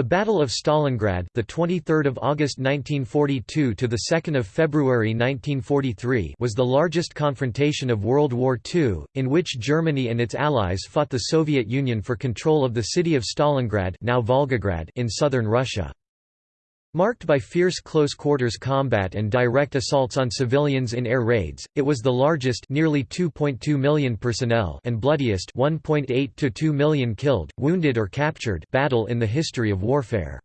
The Battle of Stalingrad, the 23rd of August 1942 to the 2nd of February 1943, was the largest confrontation of World War II, in which Germany and its allies fought the Soviet Union for control of the city of Stalingrad, now Volgograd, in southern Russia. Marked by fierce close-quarters combat and direct assaults on civilians in air raids, it was the largest nearly 2.2 million personnel and bloodiest 1.8 to 2 million killed, wounded or captured battle in the history of warfare.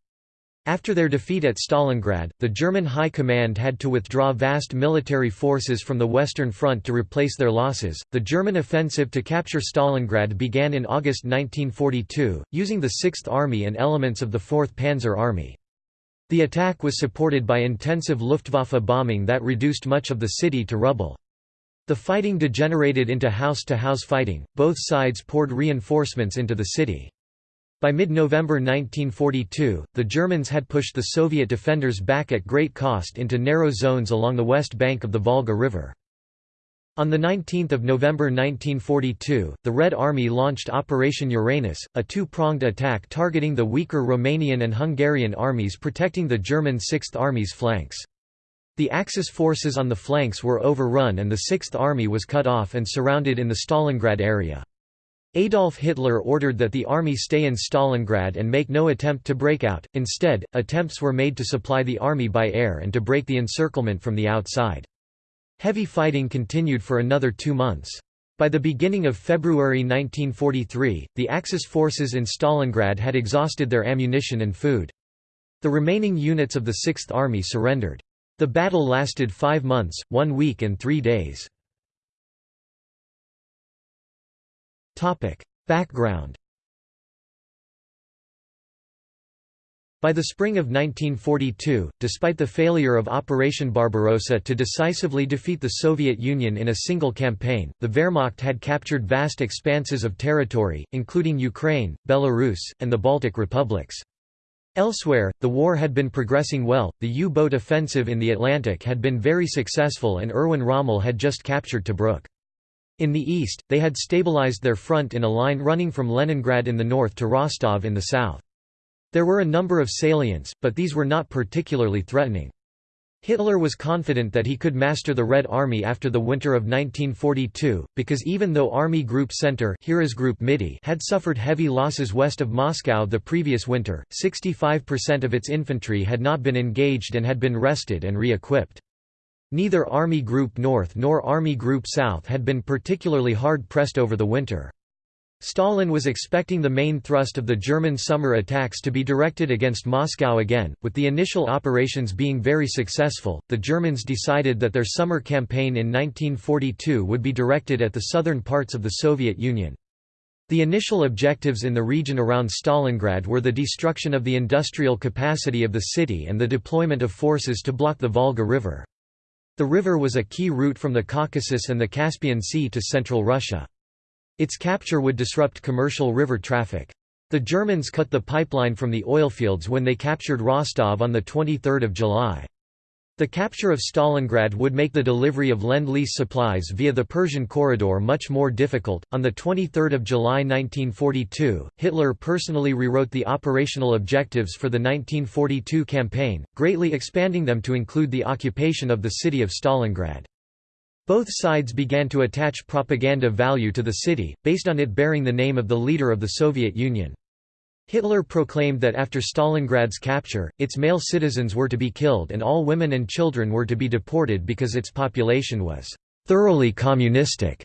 After their defeat at Stalingrad, the German High Command had to withdraw vast military forces from the Western Front to replace their losses. The German offensive to capture Stalingrad began in August 1942, using the 6th Army and elements of the 4th Panzer Army. The attack was supported by intensive Luftwaffe bombing that reduced much of the city to rubble. The fighting degenerated into house-to-house -house fighting, both sides poured reinforcements into the city. By mid-November 1942, the Germans had pushed the Soviet defenders back at great cost into narrow zones along the west bank of the Volga River. On 19 November 1942, the Red Army launched Operation Uranus, a two-pronged attack targeting the weaker Romanian and Hungarian armies protecting the German Sixth Army's flanks. The Axis forces on the flanks were overrun and the Sixth Army was cut off and surrounded in the Stalingrad area. Adolf Hitler ordered that the army stay in Stalingrad and make no attempt to break out, instead, attempts were made to supply the army by air and to break the encirclement from the outside. Heavy fighting continued for another two months. By the beginning of February 1943, the Axis forces in Stalingrad had exhausted their ammunition and food. The remaining units of the Sixth Army surrendered. The battle lasted five months, one week and three days. Background By the spring of 1942, despite the failure of Operation Barbarossa to decisively defeat the Soviet Union in a single campaign, the Wehrmacht had captured vast expanses of territory, including Ukraine, Belarus, and the Baltic republics. Elsewhere, the war had been progressing well, the U-boat offensive in the Atlantic had been very successful and Erwin Rommel had just captured Tobruk. In the east, they had stabilized their front in a line running from Leningrad in the north to Rostov in the south. There were a number of salients, but these were not particularly threatening. Hitler was confident that he could master the Red Army after the winter of 1942, because even though Army Group Center had suffered heavy losses west of Moscow the previous winter, 65% of its infantry had not been engaged and had been rested and re-equipped. Neither Army Group North nor Army Group South had been particularly hard-pressed over the winter. Stalin was expecting the main thrust of the German summer attacks to be directed against Moscow again. With the initial operations being very successful, the Germans decided that their summer campaign in 1942 would be directed at the southern parts of the Soviet Union. The initial objectives in the region around Stalingrad were the destruction of the industrial capacity of the city and the deployment of forces to block the Volga River. The river was a key route from the Caucasus and the Caspian Sea to central Russia. Its capture would disrupt commercial river traffic. The Germans cut the pipeline from the oilfields when they captured Rostov on 23 July. The capture of Stalingrad would make the delivery of Lend-Lease supplies via the Persian corridor much more difficult. On the 23rd of July 1942, Hitler personally rewrote the operational objectives for the 1942 campaign, greatly expanding them to include the occupation of the city of Stalingrad. Both sides began to attach propaganda value to the city, based on it bearing the name of the leader of the Soviet Union. Hitler proclaimed that after Stalingrad's capture, its male citizens were to be killed and all women and children were to be deported because its population was «thoroughly communistic»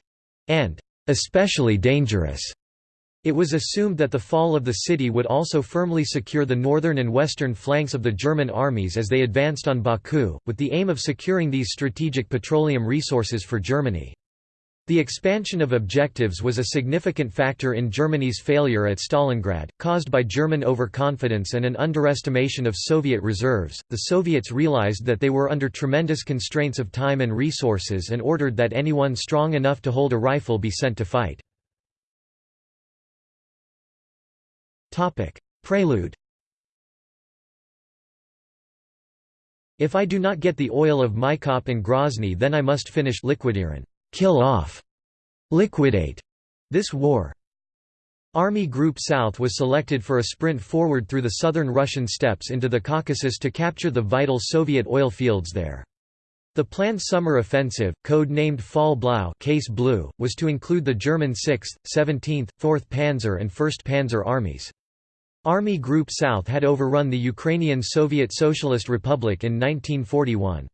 and «especially dangerous». It was assumed that the fall of the city would also firmly secure the northern and western flanks of the German armies as they advanced on Baku, with the aim of securing these strategic petroleum resources for Germany. The expansion of objectives was a significant factor in Germany's failure at Stalingrad, caused by German overconfidence and an underestimation of Soviet reserves. The Soviets realized that they were under tremendous constraints of time and resources and ordered that anyone strong enough to hold a rifle be sent to fight. Topic: Prelude. If I do not get the oil of Maikop and Grozny then I must finish liquidieren, kill off, liquidate this war. Army Group South was selected for a sprint forward through the southern Russian steppes into the Caucasus to capture the vital Soviet oil fields there. The planned summer offensive, code-named Fall Blau Case Blue, was to include the German 6th, 17th, 4th Panzer and 1st Panzer armies. Army Group South had overrun the Ukrainian Soviet Socialist Republic in 1941.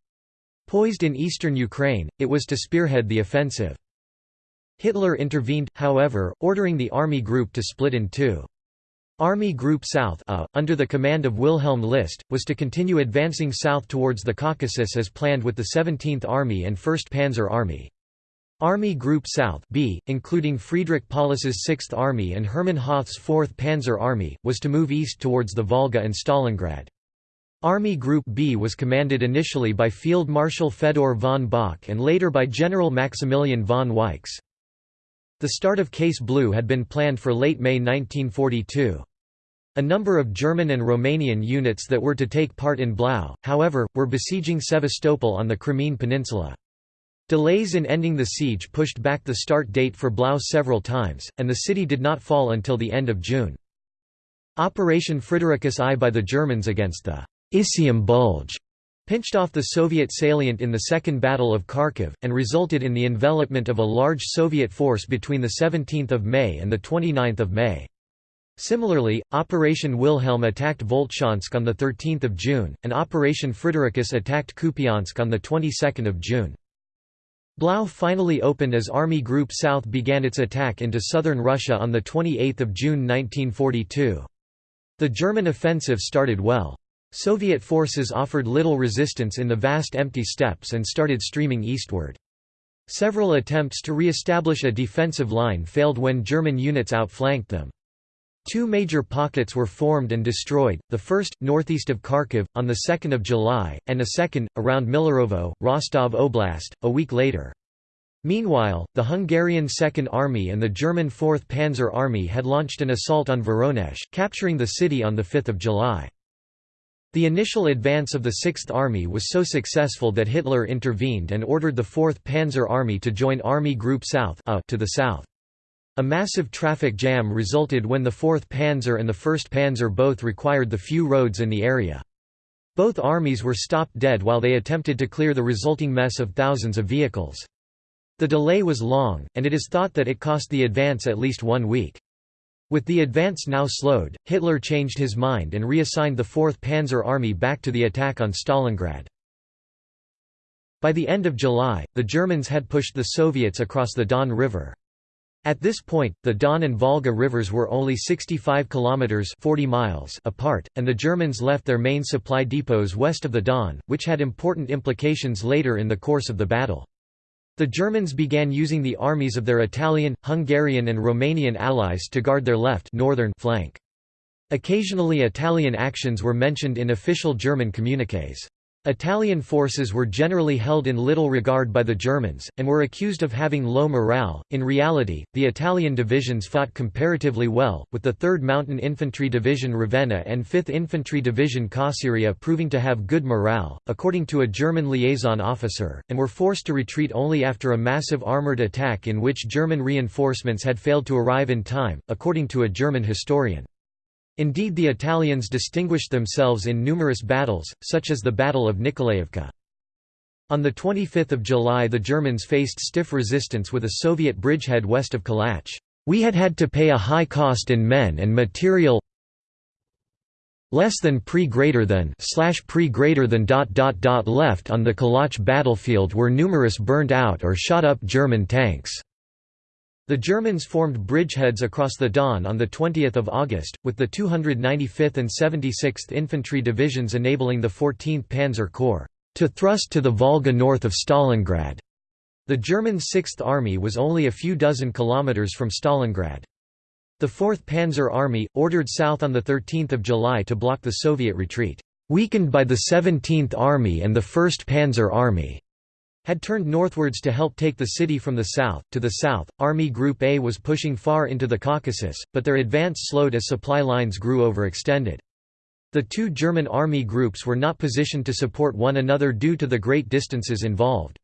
Poised in eastern Ukraine, it was to spearhead the offensive. Hitler intervened, however, ordering the army group to split in two. Army Group South uh, under the command of Wilhelm List, was to continue advancing south towards the Caucasus as planned with the 17th Army and 1st Panzer Army. Army Group South B, including Friedrich Paulus's 6th Army and Hermann Hoth's 4th Panzer Army, was to move east towards the Volga and Stalingrad. Army Group B was commanded initially by Field Marshal Fedor von Bock and later by General Maximilian von Weichs. The start of Case Blue had been planned for late May 1942. A number of German and Romanian units that were to take part in Blau, however, were besieging Sevastopol on the Crimean Peninsula. Delays in ending the siege pushed back the start date for Blau several times, and the city did not fall until the end of June. Operation Fridericus I by the Germans against the Isium Bulge pinched off the Soviet salient in the Second Battle of Kharkiv, and resulted in the envelopment of a large Soviet force between 17 May and 29 May. Similarly, Operation Wilhelm attacked Voltchansk on 13 June, and Operation Fridericus attacked Kupiansk on the 22nd of June. Blau finally opened as Army Group South began its attack into southern Russia on 28 June 1942. The German offensive started well. Soviet forces offered little resistance in the vast empty steppes and started streaming eastward. Several attempts to re-establish a defensive line failed when German units outflanked them. Two major pockets were formed and destroyed, the first, northeast of Kharkiv, on 2 July, and a second, around Millerovo, Rostov Oblast, a week later. Meanwhile, the Hungarian Second Army and the German Fourth Panzer Army had launched an assault on Voronezh, capturing the city on 5 July. The initial advance of the Sixth Army was so successful that Hitler intervened and ordered the 4th Panzer Army to join Army Group South to the south. A massive traffic jam resulted when the 4th Panzer and the 1st Panzer both required the few roads in the area. Both armies were stopped dead while they attempted to clear the resulting mess of thousands of vehicles. The delay was long, and it is thought that it cost the advance at least one week. With the advance now slowed, Hitler changed his mind and reassigned the 4th Panzer Army back to the attack on Stalingrad. By the end of July, the Germans had pushed the Soviets across the Don River. At this point, the Don and Volga rivers were only 65 kilometers 40 miles apart, and the Germans left their main supply depots west of the Don, which had important implications later in the course of the battle. The Germans began using the armies of their Italian, Hungarian and Romanian allies to guard their left northern flank. Occasionally Italian actions were mentioned in official German communiques. Italian forces were generally held in little regard by the Germans, and were accused of having low morale. In reality, the Italian divisions fought comparatively well, with the 3rd Mountain Infantry Division Ravenna and 5th Infantry Division Cosseria proving to have good morale, according to a German liaison officer, and were forced to retreat only after a massive armoured attack in which German reinforcements had failed to arrive in time, according to a German historian. Indeed the Italians distinguished themselves in numerous battles, such as the Battle of Nikolaevka. On 25 July the Germans faced stiff resistance with a Soviet bridgehead west of Kalach. We had had to pay a high cost in men and material less than pre greater than slash pre greater than dot dot dot left on the Kalach battlefield were numerous burned out or shot up German tanks. The Germans formed bridgeheads across the Don on 20 August, with the 295th and 76th Infantry Divisions enabling the 14th Panzer Corps to thrust to the Volga north of Stalingrad. The German Sixth Army was only a few dozen kilometers from Stalingrad. The 4th Panzer Army, ordered south on 13 July to block the Soviet retreat, weakened by the 17th Army and the 1st Panzer Army, had turned northwards to help take the city from the south. To the south, Army Group A was pushing far into the Caucasus, but their advance slowed as supply lines grew overextended. The two German army groups were not positioned to support one another due to the great distances involved.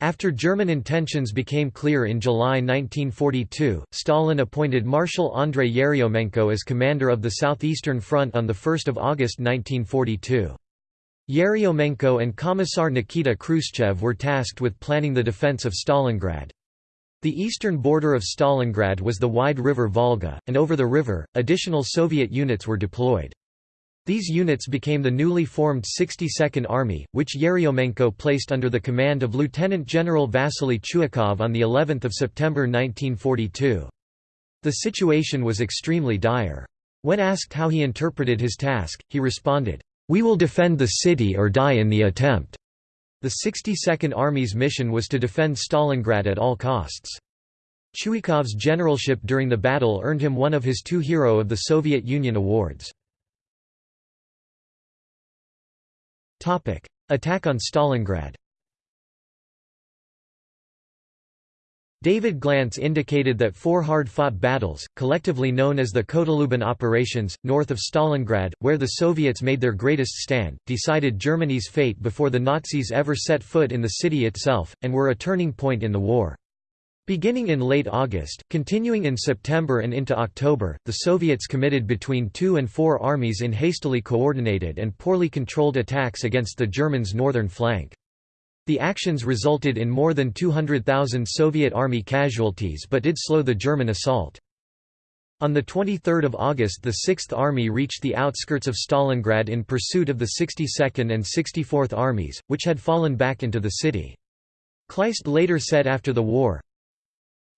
After German intentions became clear in July 1942, Stalin appointed Marshal Andrei Yeryomenko as commander of the Southeastern Front on 1 August 1942. Yeryomenko and Commissar Nikita Khrushchev were tasked with planning the defense of Stalingrad. The eastern border of Stalingrad was the wide river Volga, and over the river, additional Soviet units were deployed. These units became the newly formed 62nd Army, which Yeryomenko placed under the command of Lieutenant General Vasily Chuikov on the 11th of September 1942. The situation was extremely dire. When asked how he interpreted his task, he responded, "We will defend the city or die in the attempt." The 62nd Army's mission was to defend Stalingrad at all costs. Chuikov's generalship during the battle earned him one of his two Hero of the Soviet Union awards. Attack on Stalingrad David Glantz indicated that four hard-fought battles, collectively known as the Kotluban operations, north of Stalingrad, where the Soviets made their greatest stand, decided Germany's fate before the Nazis ever set foot in the city itself, and were a turning point in the war. Beginning in late August, continuing in September and into October, the Soviets committed between two and four armies in hastily coordinated and poorly controlled attacks against the Germans' northern flank. The actions resulted in more than 200,000 Soviet army casualties but did slow the German assault. On 23 August the Sixth Army reached the outskirts of Stalingrad in pursuit of the 62nd and 64th Armies, which had fallen back into the city. Kleist later said after the war,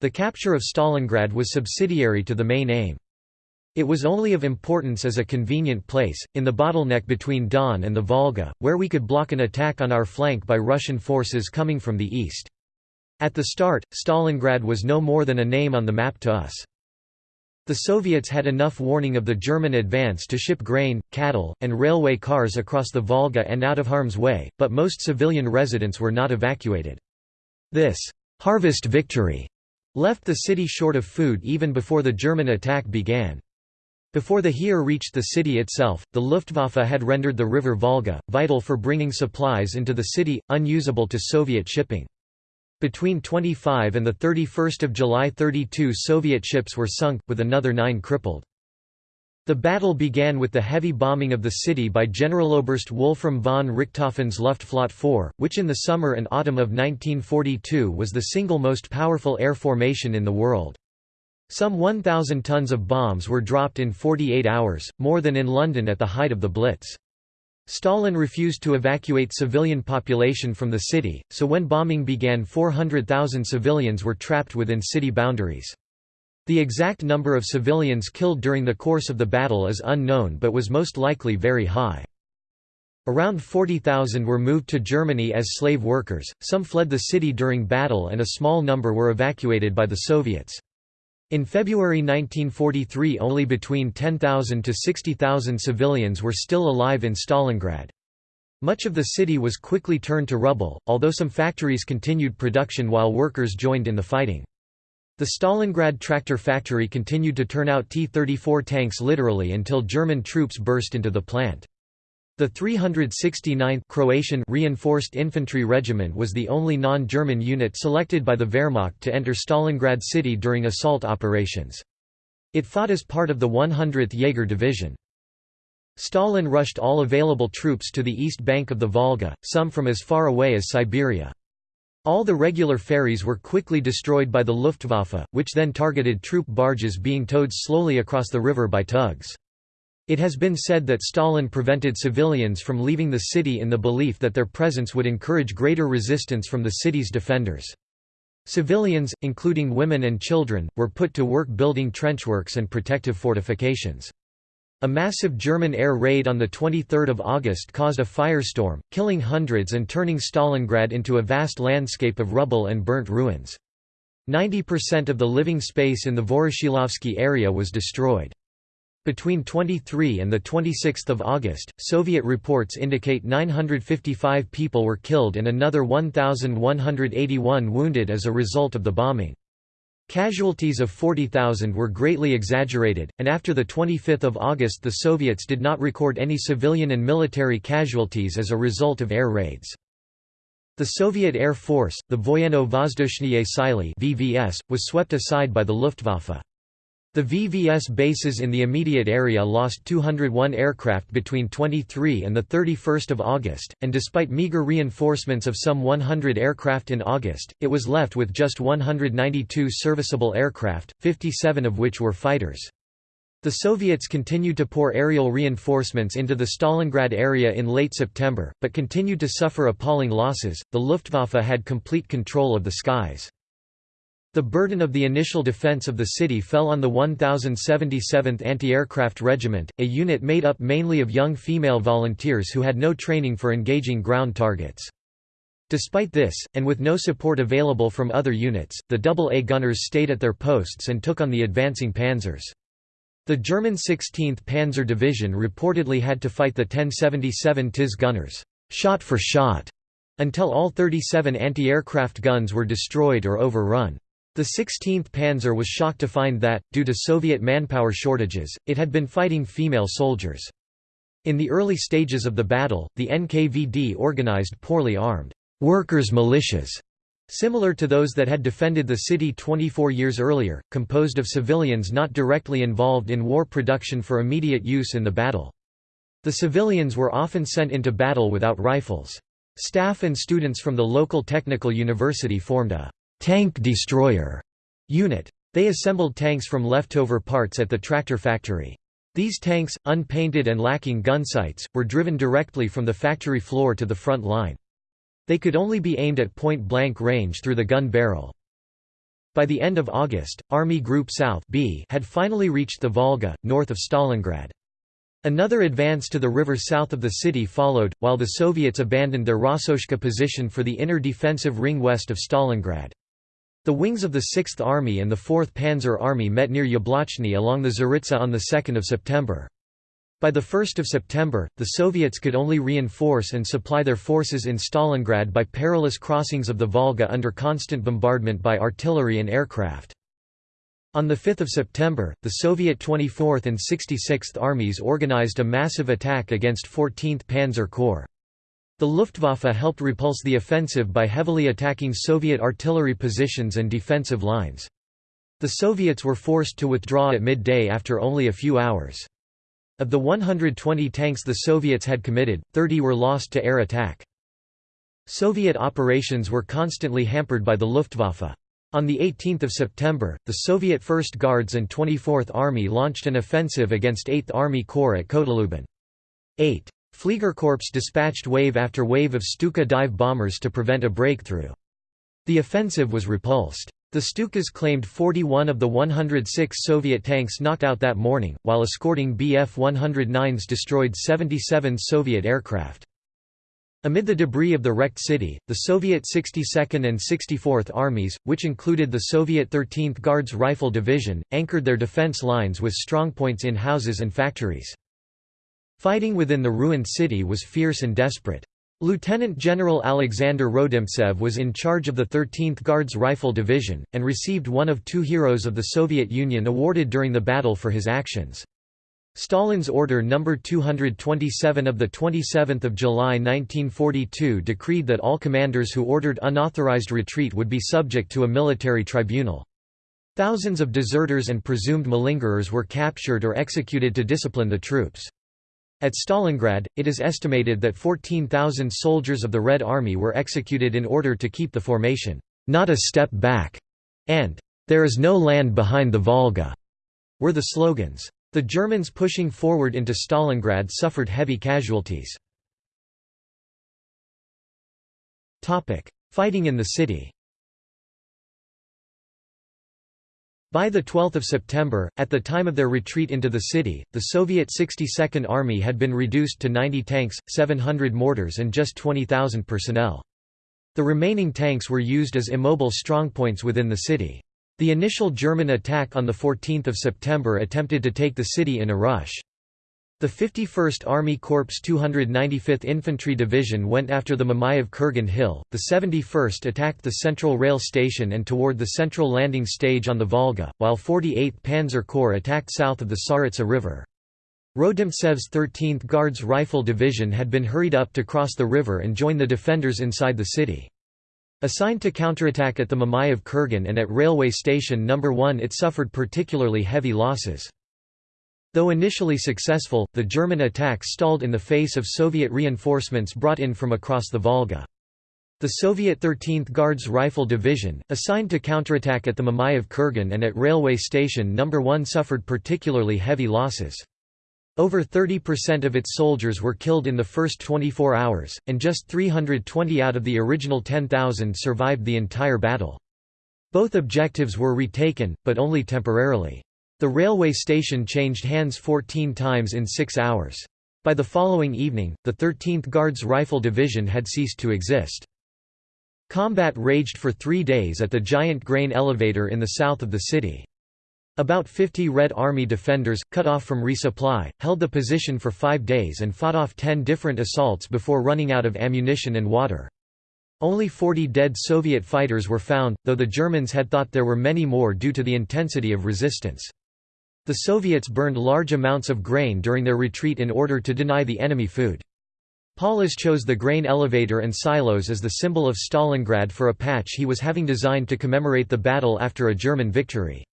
the capture of Stalingrad was subsidiary to the main aim. It was only of importance as a convenient place, in the bottleneck between Don and the Volga, where we could block an attack on our flank by Russian forces coming from the east. At the start, Stalingrad was no more than a name on the map to us. The Soviets had enough warning of the German advance to ship grain, cattle, and railway cars across the Volga and out of harm's way, but most civilian residents were not evacuated. This harvest victory left the city short of food even before the German attack began. Before the Heer reached the city itself, the Luftwaffe had rendered the river Volga, vital for bringing supplies into the city, unusable to Soviet shipping. Between 25 and 31 July 32 Soviet ships were sunk, with another nine crippled. The battle began with the heavy bombing of the city by Generaloberst Wolfram von Richthofen's Luftflotte 4, which in the summer and autumn of 1942 was the single most powerful air formation in the world. Some 1,000 tons of bombs were dropped in 48 hours, more than in London at the height of the Blitz. Stalin refused to evacuate civilian population from the city, so when bombing began 400,000 civilians were trapped within city boundaries. The exact number of civilians killed during the course of the battle is unknown but was most likely very high. Around 40,000 were moved to Germany as slave workers, some fled the city during battle and a small number were evacuated by the Soviets. In February 1943 only between 10,000 to 60,000 civilians were still alive in Stalingrad. Much of the city was quickly turned to rubble, although some factories continued production while workers joined in the fighting. The Stalingrad tractor factory continued to turn out T-34 tanks literally until German troops burst into the plant. The 369th Croatian Reinforced Infantry Regiment was the only non-German unit selected by the Wehrmacht to enter Stalingrad city during assault operations. It fought as part of the 100th Jaeger Division. Stalin rushed all available troops to the east bank of the Volga, some from as far away as Siberia. All the regular ferries were quickly destroyed by the Luftwaffe, which then targeted troop barges being towed slowly across the river by tugs. It has been said that Stalin prevented civilians from leaving the city in the belief that their presence would encourage greater resistance from the city's defenders. Civilians, including women and children, were put to work building trenchworks and protective fortifications. A massive German air raid on 23 August caused a firestorm, killing hundreds and turning Stalingrad into a vast landscape of rubble and burnt ruins. 90% of the living space in the Voroshilovsky area was destroyed. Between 23 and 26 August, Soviet reports indicate 955 people were killed and another 1,181 wounded as a result of the bombing. Casualties of 40,000 were greatly exaggerated, and after 25 August the Soviets did not record any civilian and military casualties as a result of air raids. The Soviet Air Force, the Voyeno-Vozdushnie Sily (VVS), was swept aside by the Luftwaffe. The VVS bases in the immediate area lost 201 aircraft between 23 and 31 August, and despite meager reinforcements of some 100 aircraft in August, it was left with just 192 serviceable aircraft, 57 of which were fighters. The Soviets continued to pour aerial reinforcements into the Stalingrad area in late September, but continued to suffer appalling losses. The Luftwaffe had complete control of the skies. The burden of the initial defense of the city fell on the 1077th Anti-Aircraft Regiment, a unit made up mainly of young female volunteers who had no training for engaging ground targets. Despite this, and with no support available from other units, the AA gunners stayed at their posts and took on the advancing panzers. The German 16th Panzer Division reportedly had to fight the 1077 TIS gunners, shot for shot, until all 37 anti-aircraft guns were destroyed or overrun. The 16th Panzer was shocked to find that, due to Soviet manpower shortages, it had been fighting female soldiers. In the early stages of the battle, the NKVD organized poorly armed workers' militias Similar to those that had defended the city 24 years earlier, composed of civilians not directly involved in war production for immediate use in the battle. The civilians were often sent into battle without rifles. Staff and students from the local technical university formed a «tank destroyer» unit. They assembled tanks from leftover parts at the tractor factory. These tanks, unpainted and lacking gun sights, were driven directly from the factory floor to the front line. They could only be aimed at point-blank range through the gun barrel. By the end of August, Army Group South B had finally reached the Volga, north of Stalingrad. Another advance to the river south of the city followed, while the Soviets abandoned their Rossoshka position for the inner defensive ring west of Stalingrad. The wings of the 6th Army and the 4th Panzer Army met near Yablochny along the Tsaritsa on 2 September. By 1 September, the Soviets could only reinforce and supply their forces in Stalingrad by perilous crossings of the Volga under constant bombardment by artillery and aircraft. On 5 September, the Soviet 24th and 66th Armies organized a massive attack against 14th Panzer Corps. The Luftwaffe helped repulse the offensive by heavily attacking Soviet artillery positions and defensive lines. The Soviets were forced to withdraw at midday after only a few hours. Of the 120 tanks the Soviets had committed, 30 were lost to air attack. Soviet operations were constantly hampered by the Luftwaffe. On 18 September, the Soviet First Guards and 24th Army launched an offensive against 8th Army Corps at Kotluban. 8. Fliegerkorps dispatched wave after wave of Stuka dive bombers to prevent a breakthrough. The offensive was repulsed. The Stukas claimed 41 of the 106 Soviet tanks knocked out that morning, while escorting Bf-109s destroyed 77 Soviet aircraft. Amid the debris of the wrecked city, the Soviet 62nd and 64th Armies, which included the Soviet 13th Guards Rifle Division, anchored their defense lines with strongpoints in houses and factories. Fighting within the ruined city was fierce and desperate. Lieutenant General Alexander Rodimtsev was in charge of the 13th Guards Rifle Division, and received one of two Heroes of the Soviet Union awarded during the battle for his actions. Stalin's Order No. 227 of 27 July 1942 decreed that all commanders who ordered unauthorized retreat would be subject to a military tribunal. Thousands of deserters and presumed malingerers were captured or executed to discipline the troops. At Stalingrad, it is estimated that 14,000 soldiers of the Red Army were executed in order to keep the formation, "'Not a step back' and "'There is no land behind the Volga' were the slogans. The Germans pushing forward into Stalingrad suffered heavy casualties. Fighting in the city By 12 September, at the time of their retreat into the city, the Soviet 62nd Army had been reduced to 90 tanks, 700 mortars and just 20,000 personnel. The remaining tanks were used as immobile strongpoints within the city. The initial German attack on 14 September attempted to take the city in a rush. The 51st Army Corps 295th Infantry Division went after the Mamayev Kurgan Hill, the 71st attacked the Central Rail Station and toward the central landing stage on the Volga, while 48th Panzer Corps attacked south of the Tsaritsa River. Rodimtsev's 13th Guards Rifle Division had been hurried up to cross the river and join the defenders inside the city. Assigned to counterattack at the Mamayev Kurgan and at Railway Station No. 1 it suffered particularly heavy losses. Though initially successful, the German attack stalled in the face of Soviet reinforcements brought in from across the Volga. The Soviet 13th Guards Rifle Division, assigned to counterattack at the Mamayev Kurgan and at Railway Station No. 1 suffered particularly heavy losses. Over 30% of its soldiers were killed in the first 24 hours, and just 320 out of the original 10,000 survived the entire battle. Both objectives were retaken, but only temporarily. The railway station changed hands 14 times in six hours. By the following evening, the 13th Guards Rifle Division had ceased to exist. Combat raged for three days at the giant grain elevator in the south of the city. About 50 Red Army defenders, cut off from resupply, held the position for five days and fought off ten different assaults before running out of ammunition and water. Only 40 dead Soviet fighters were found, though the Germans had thought there were many more due to the intensity of resistance. The Soviets burned large amounts of grain during their retreat in order to deny the enemy food. Paulus chose the grain elevator and silos as the symbol of Stalingrad for a patch he was having designed to commemorate the battle after a German victory.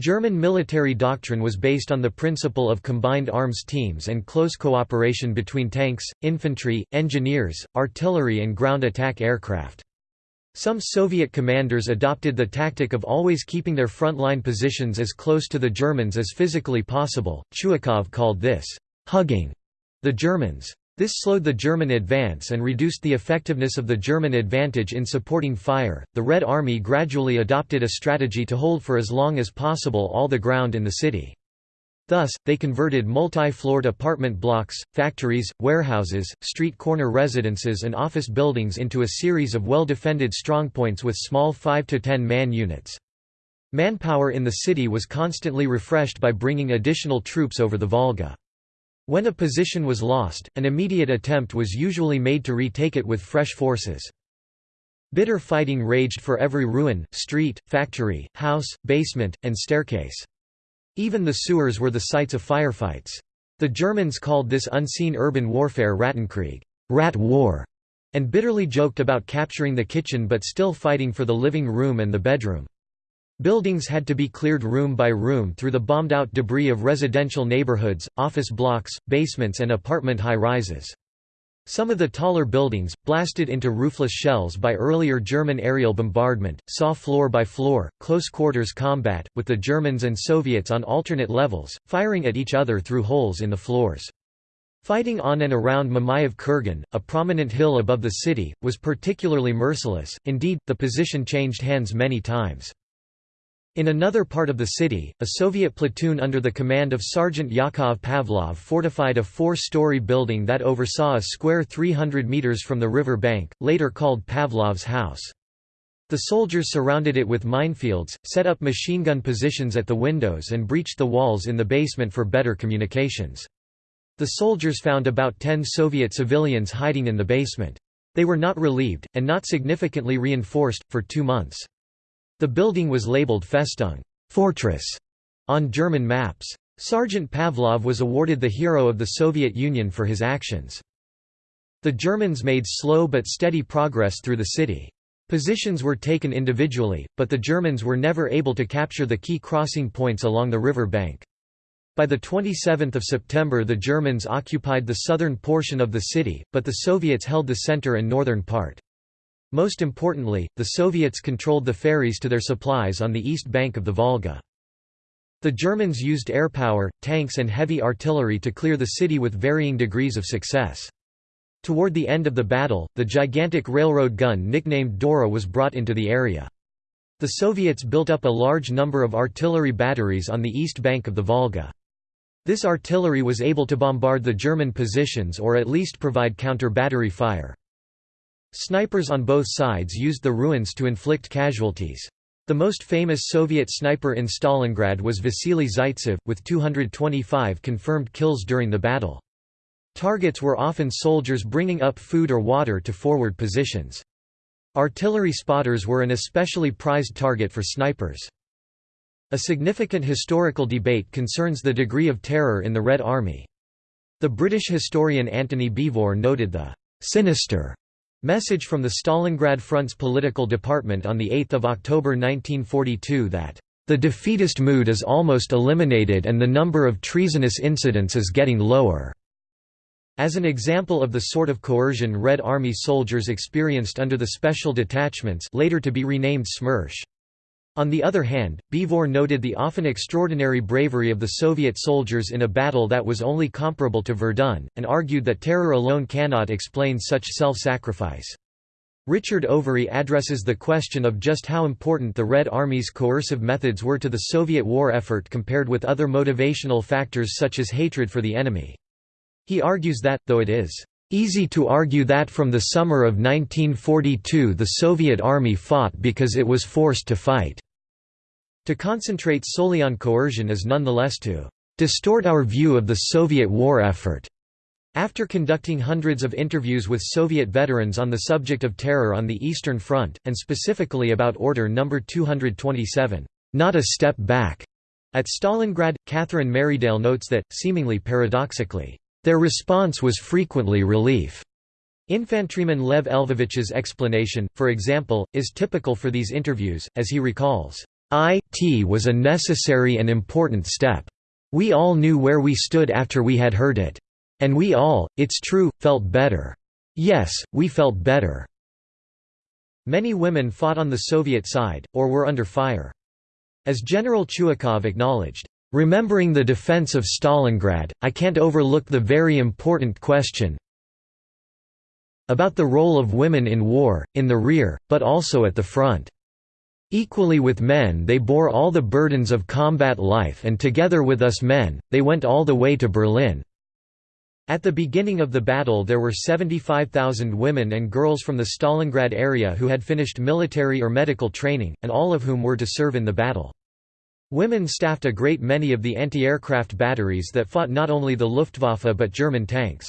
German military doctrine was based on the principle of combined arms teams and close cooperation between tanks, infantry, engineers, artillery and ground attack aircraft. Some Soviet commanders adopted the tactic of always keeping their frontline positions as close to the Germans as physically possible. Chuikov called this, hugging the Germans. This slowed the German advance and reduced the effectiveness of the German advantage in supporting fire. The Red Army gradually adopted a strategy to hold for as long as possible all the ground in the city. Thus, they converted multi-floored apartment blocks, factories, warehouses, street corner residences and office buildings into a series of well-defended strongpoints with small 5 to 10 man units. Manpower in the city was constantly refreshed by bringing additional troops over the Volga. When a position was lost, an immediate attempt was usually made to retake it with fresh forces. Bitter fighting raged for every ruin, street, factory, house, basement, and staircase. Even the sewers were the sites of firefights. The Germans called this unseen urban warfare Rattenkrieg rat war", and bitterly joked about capturing the kitchen but still fighting for the living room and the bedroom. Buildings had to be cleared room by room through the bombed-out debris of residential neighborhoods, office blocks, basements and apartment high-rises. Some of the taller buildings, blasted into roofless shells by earlier German aerial bombardment, saw floor-by-floor, close-quarters combat, with the Germans and Soviets on alternate levels, firing at each other through holes in the floors. Fighting on and around Mamayev Kurgan, a prominent hill above the city, was particularly merciless, indeed, the position changed hands many times. In another part of the city, a Soviet platoon under the command of Sergeant Yakov Pavlov fortified a four-story building that oversaw a square 300 meters from the river bank, later called Pavlov's house. The soldiers surrounded it with minefields, set up machine gun positions at the windows and breached the walls in the basement for better communications. The soldiers found about 10 Soviet civilians hiding in the basement. They were not relieved, and not significantly reinforced, for two months. The building was labeled Festung fortress", on German maps. Sergeant Pavlov was awarded the Hero of the Soviet Union for his actions. The Germans made slow but steady progress through the city. Positions were taken individually, but the Germans were never able to capture the key crossing points along the river bank. By 27 September the Germans occupied the southern portion of the city, but the Soviets held the center and northern part. Most importantly, the Soviets controlled the ferries to their supplies on the east bank of the Volga. The Germans used airpower, tanks and heavy artillery to clear the city with varying degrees of success. Toward the end of the battle, the gigantic railroad gun nicknamed Dora was brought into the area. The Soviets built up a large number of artillery batteries on the east bank of the Volga. This artillery was able to bombard the German positions or at least provide counter-battery fire. Snipers on both sides used the ruins to inflict casualties. The most famous Soviet sniper in Stalingrad was Vasily Zaitsev, with 225 confirmed kills during the battle. Targets were often soldiers bringing up food or water to forward positions. Artillery spotters were an especially prized target for snipers. A significant historical debate concerns the degree of terror in the Red Army. The British historian Antony Beevor noted the «sinister» message from the Stalingrad Front's political department on 8 October 1942 that the defeatist mood is almost eliminated and the number of treasonous incidents is getting lower. As an example of the sort of coercion Red Army soldiers experienced under the special detachments later to be renamed SMERSH. On the other hand, Beevor noted the often extraordinary bravery of the Soviet soldiers in a battle that was only comparable to Verdun, and argued that terror alone cannot explain such self-sacrifice. Richard Overy addresses the question of just how important the Red Army's coercive methods were to the Soviet war effort compared with other motivational factors such as hatred for the enemy. He argues that, though it is easy to argue that from the summer of 1942 the Soviet Army fought because it was forced to fight, to concentrate solely on coercion is nonetheless to distort our view of the Soviet war effort. After conducting hundreds of interviews with Soviet veterans on the subject of terror on the Eastern Front, and specifically about Order No. 227, "'Not a Step Back' at Stalingrad, Catherine Merridale notes that, seemingly paradoxically, their response was frequently relief. Infantryman Lev Lvovich's explanation, for example, is typical for these interviews, as he recalls, "'It was a necessary and important step. We all knew where we stood after we had heard it. And we all, it's true, felt better. Yes, we felt better." Many women fought on the Soviet side, or were under fire. As General Chuikov acknowledged, "...remembering the defense of Stalingrad, I can't overlook the very important question about the role of women in war, in the rear, but also at the front. Equally with men they bore all the burdens of combat life and together with us men, they went all the way to Berlin. At the beginning of the battle there were 75,000 women and girls from the Stalingrad area who had finished military or medical training, and all of whom were to serve in the battle. Women staffed a great many of the anti-aircraft batteries that fought not only the Luftwaffe but German tanks.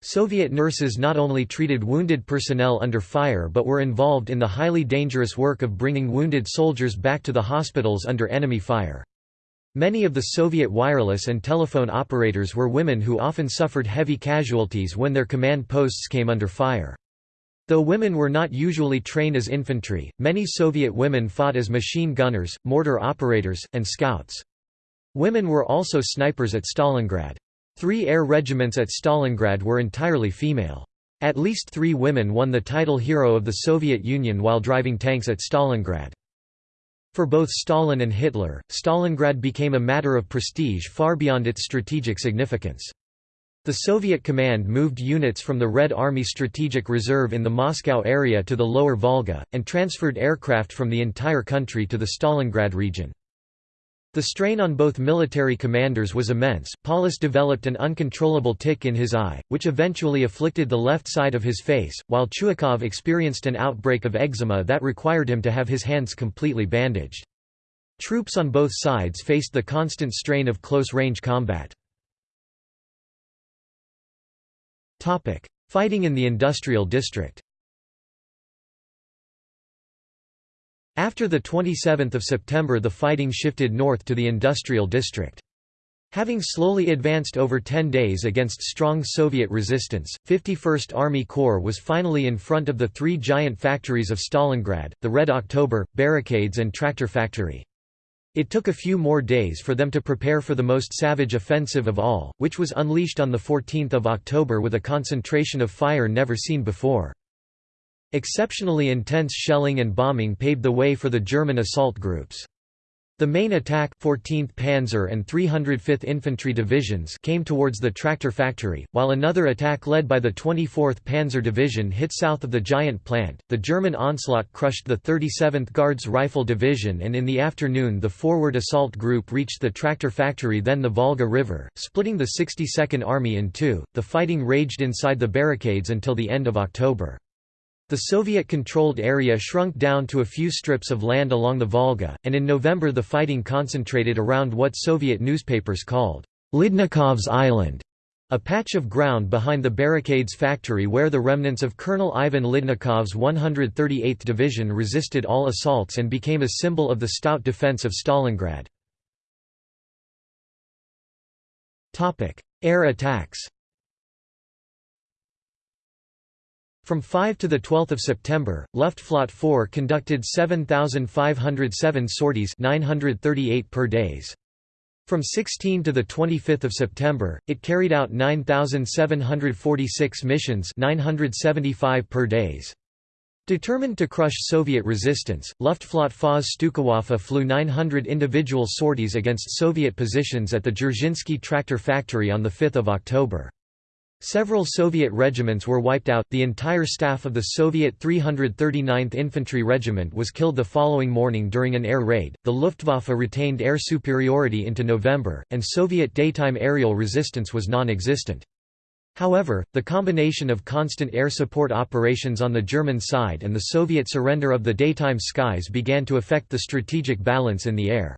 Soviet nurses not only treated wounded personnel under fire but were involved in the highly dangerous work of bringing wounded soldiers back to the hospitals under enemy fire. Many of the Soviet wireless and telephone operators were women who often suffered heavy casualties when their command posts came under fire. Though women were not usually trained as infantry, many Soviet women fought as machine gunners, mortar operators, and scouts. Women were also snipers at Stalingrad. Three air regiments at Stalingrad were entirely female. At least three women won the title Hero of the Soviet Union while driving tanks at Stalingrad. For both Stalin and Hitler, Stalingrad became a matter of prestige far beyond its strategic significance. The Soviet command moved units from the Red Army Strategic Reserve in the Moscow area to the lower Volga, and transferred aircraft from the entire country to the Stalingrad region. The strain on both military commanders was immense. Paulus developed an uncontrollable tic in his eye, which eventually afflicted the left side of his face, while Chuikov experienced an outbreak of eczema that required him to have his hands completely bandaged. Troops on both sides faced the constant strain of close-range combat. Fighting in the industrial district After 27 September the fighting shifted north to the industrial district. Having slowly advanced over 10 days against strong Soviet resistance, 51st Army Corps was finally in front of the three giant factories of Stalingrad, the Red October, barricades and tractor factory. It took a few more days for them to prepare for the most savage offensive of all, which was unleashed on 14 October with a concentration of fire never seen before. Exceptionally intense shelling and bombing paved the way for the German assault groups. The main attack 14th Panzer and 305th Infantry Divisions came towards the tractor factory, while another attack led by the 24th Panzer Division hit south of the giant plant. The German onslaught crushed the 37th Guards Rifle Division and in the afternoon the forward assault group reached the tractor factory then the Volga River, splitting the 62nd Army in two. The fighting raged inside the barricades until the end of October. The Soviet-controlled area shrunk down to a few strips of land along the Volga, and in November the fighting concentrated around what Soviet newspapers called Lyudnikov's Island. A patch of ground behind the barricades factory where the remnants of Colonel Ivan Lyudnikov's 138th Division resisted all assaults and became a symbol of the stout defense of Stalingrad. Air attacks From 5 to 12 September, Luftflotte 4 conducted 7,507 sorties 938 per days. From 16 to 25 September, it carried out 9,746 missions 975 per days. Determined to crush Soviet resistance, Luftflotte FAS Stukawaffe flew 900 individual sorties against Soviet positions at the Dzerzhinsky tractor factory on 5 October. Several Soviet regiments were wiped out, the entire staff of the Soviet 339th Infantry Regiment was killed the following morning during an air raid. The Luftwaffe retained air superiority into November, and Soviet daytime aerial resistance was non existent. However, the combination of constant air support operations on the German side and the Soviet surrender of the daytime skies began to affect the strategic balance in the air.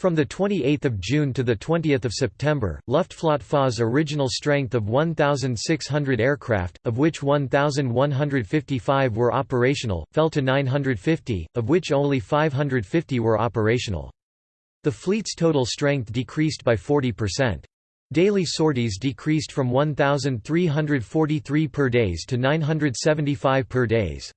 From 28 June to 20 September, Luftflotte 4's original strength of 1,600 aircraft, of which 1,155 were operational, fell to 950, of which only 550 were operational. The fleet's total strength decreased by 40%. Daily sorties decreased from 1,343 per days to 975 per days.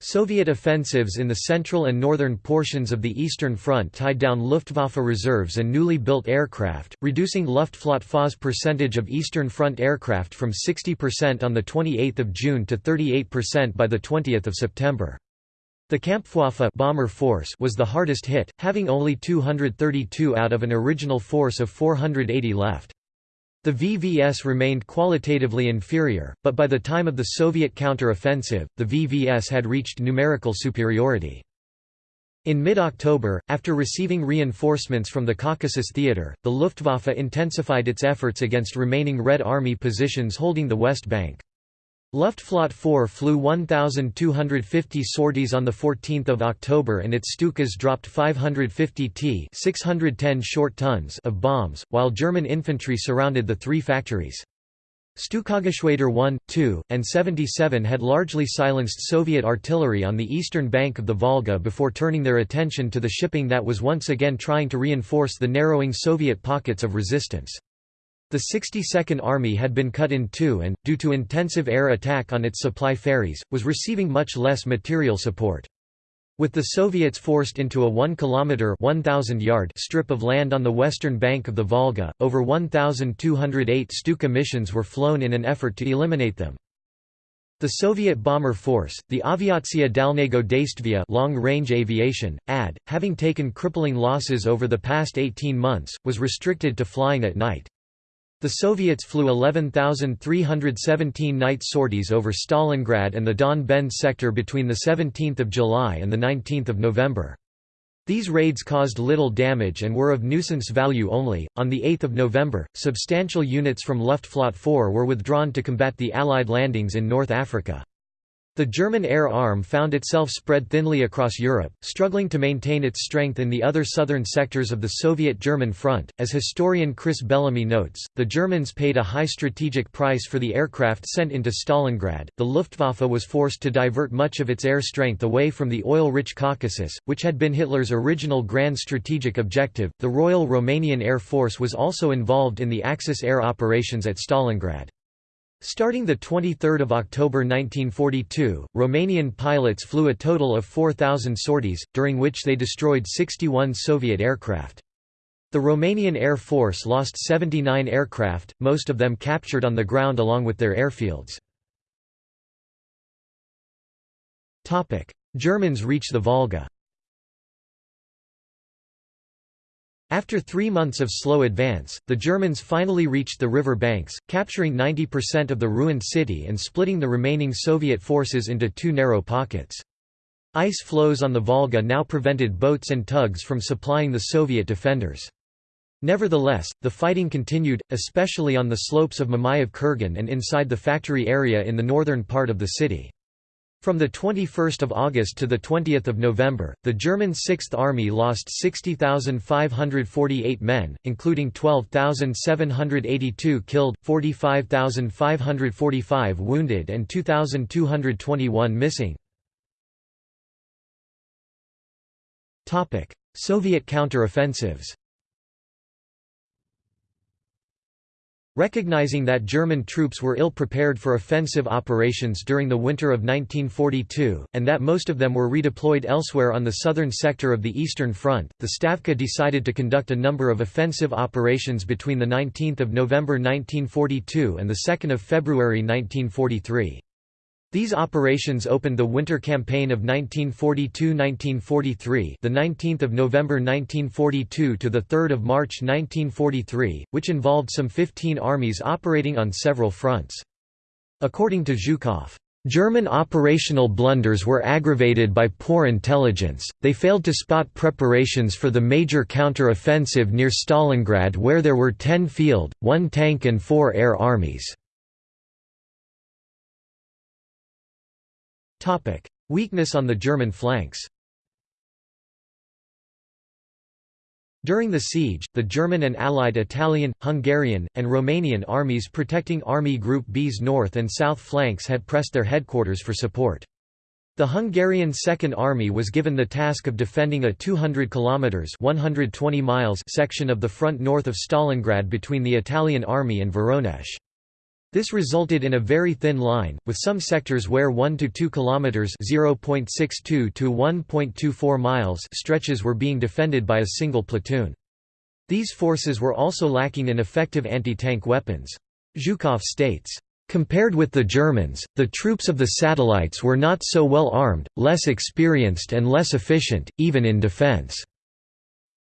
Soviet offensives in the central and northern portions of the Eastern Front tied down Luftwaffe reserves and newly built aircraft, reducing Luftflotte percentage of Eastern Front aircraft from 60% on 28 June to 38% by 20 September. The Kampfwaffe bomber force was the hardest hit, having only 232 out of an original force of 480 left. The VVS remained qualitatively inferior, but by the time of the Soviet counter-offensive, the VVS had reached numerical superiority. In mid-October, after receiving reinforcements from the Caucasus Theater, the Luftwaffe intensified its efforts against remaining Red Army positions holding the West Bank. Luftflotte 4 flew 1,250 sorties on 14 October and its Stukas dropped 550 t 610 short tons of bombs, while German infantry surrounded the three factories. Stukageschwader 1, 2, and 77 had largely silenced Soviet artillery on the eastern bank of the Volga before turning their attention to the shipping that was once again trying to reinforce the narrowing Soviet pockets of resistance. The 62nd Army had been cut in two and, due to intensive air attack on its supply ferries, was receiving much less material support. With the Soviets forced into a 1 kilometer 1000 yard strip of land on the western bank of the Volga, over 1208 Stuka missions were flown in an effort to eliminate them. The Soviet bomber force, the Aviatsiya Dalnego Deystviya long-range aviation, AD, having taken crippling losses over the past 18 months, was restricted to flying at night. The Soviets flew 11,317 night sorties over Stalingrad and the Don Bend sector between 17 July and 19 November. These raids caused little damage and were of nuisance value only. On 8 November, substantial units from Luftflotte 4 were withdrawn to combat the Allied landings in North Africa. The German air arm found itself spread thinly across Europe, struggling to maintain its strength in the other southern sectors of the Soviet-German front. As historian Chris Bellamy notes, the Germans paid a high strategic price for the aircraft sent into Stalingrad. The Luftwaffe was forced to divert much of its air strength away from the oil-rich Caucasus, which had been Hitler's original grand strategic objective. The Royal Romanian Air Force was also involved in the Axis air operations at Stalingrad. Starting 23 October 1942, Romanian pilots flew a total of 4,000 sorties, during which they destroyed 61 Soviet aircraft. The Romanian Air Force lost 79 aircraft, most of them captured on the ground along with their airfields. Germans reach the Volga After three months of slow advance, the Germans finally reached the river banks, capturing 90% of the ruined city and splitting the remaining Soviet forces into two narrow pockets. Ice floes on the Volga now prevented boats and tugs from supplying the Soviet defenders. Nevertheless, the fighting continued, especially on the slopes of Mamayev Kurgan and inside the factory area in the northern part of the city. From 21 August to 20 November, the German Sixth Army lost 60,548 men, including 12,782 killed, 45,545 wounded and 2,221 missing. Soviet counter-offensives Recognizing that German troops were ill-prepared for offensive operations during the winter of 1942, and that most of them were redeployed elsewhere on the southern sector of the Eastern Front, the Stavka decided to conduct a number of offensive operations between 19 November 1942 and 2 February 1943. These operations opened the winter campaign of 1942–1943, the 19th of November 1942 to the 3rd of March 1943, which involved some 15 armies operating on several fronts. According to Zhukov, German operational blunders were aggravated by poor intelligence, they failed to spot preparations for the major counter-offensive near Stalingrad where there were 10 field, 1 tank and 4 air armies. Weakness on the German flanks During the siege, the German and Allied Italian, Hungarian, and Romanian armies protecting Army Group B's north and south flanks had pressed their headquarters for support. The Hungarian Second Army was given the task of defending a 200 kilometers (120 miles) section of the front north of Stalingrad between the Italian army and Voronezh. This resulted in a very thin line, with some sectors where 1 to 2 kilometers (0.62 to 1.24 miles) stretches were being defended by a single platoon. These forces were also lacking in effective anti-tank weapons. Zhukov states, Compared with the Germans, the troops of the satellites were not so well armed, less experienced and less efficient, even in defense.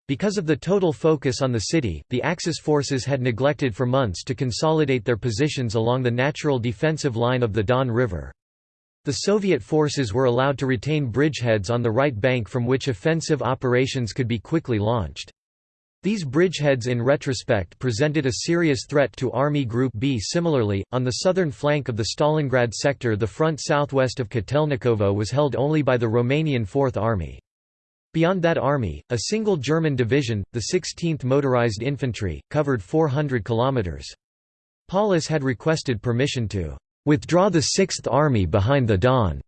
Because of the total focus on the city, the Axis forces had neglected for months to consolidate their positions along the natural defensive line of the Don River. The Soviet forces were allowed to retain bridgeheads on the right bank from which offensive operations could be quickly launched. These bridgeheads in retrospect presented a serious threat to Army Group B. Similarly, on the southern flank of the Stalingrad sector the front southwest of Kotelnikovo was held only by the Romanian Fourth Army. Beyond that army, a single German division, the 16th Motorized Infantry, covered 400 kilometers. Paulus had requested permission to withdraw the Sixth Army behind the Don,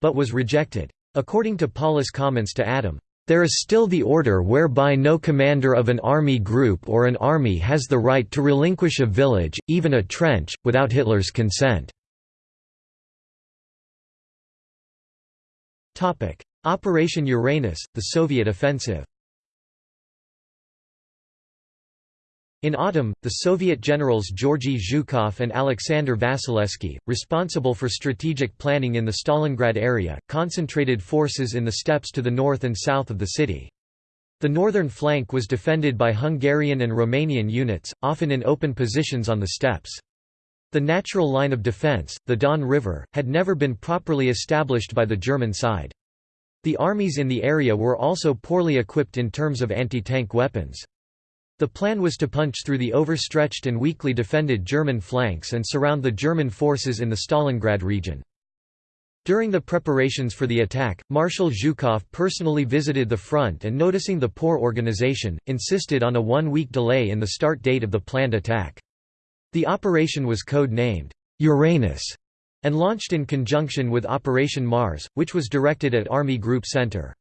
but was rejected. According to Paulus' comments to Adam, there is still the order whereby no commander of an army group or an army has the right to relinquish a village, even a trench, without Hitler's consent. Operation Uranus, the Soviet offensive In autumn, the Soviet generals Georgy Zhukov and Alexander Vasilevsky, responsible for strategic planning in the Stalingrad area, concentrated forces in the steppes to the north and south of the city. The northern flank was defended by Hungarian and Romanian units, often in open positions on the steppes. The natural line of defence, the Don River, had never been properly established by the German side. The armies in the area were also poorly equipped in terms of anti-tank weapons. The plan was to punch through the overstretched and weakly defended German flanks and surround the German forces in the Stalingrad region. During the preparations for the attack, Marshal Zhukov personally visited the front and noticing the poor organization, insisted on a one-week delay in the start date of the planned attack. The operation was code-named, Uranus, and launched in conjunction with Operation Mars, which was directed at Army Group Center.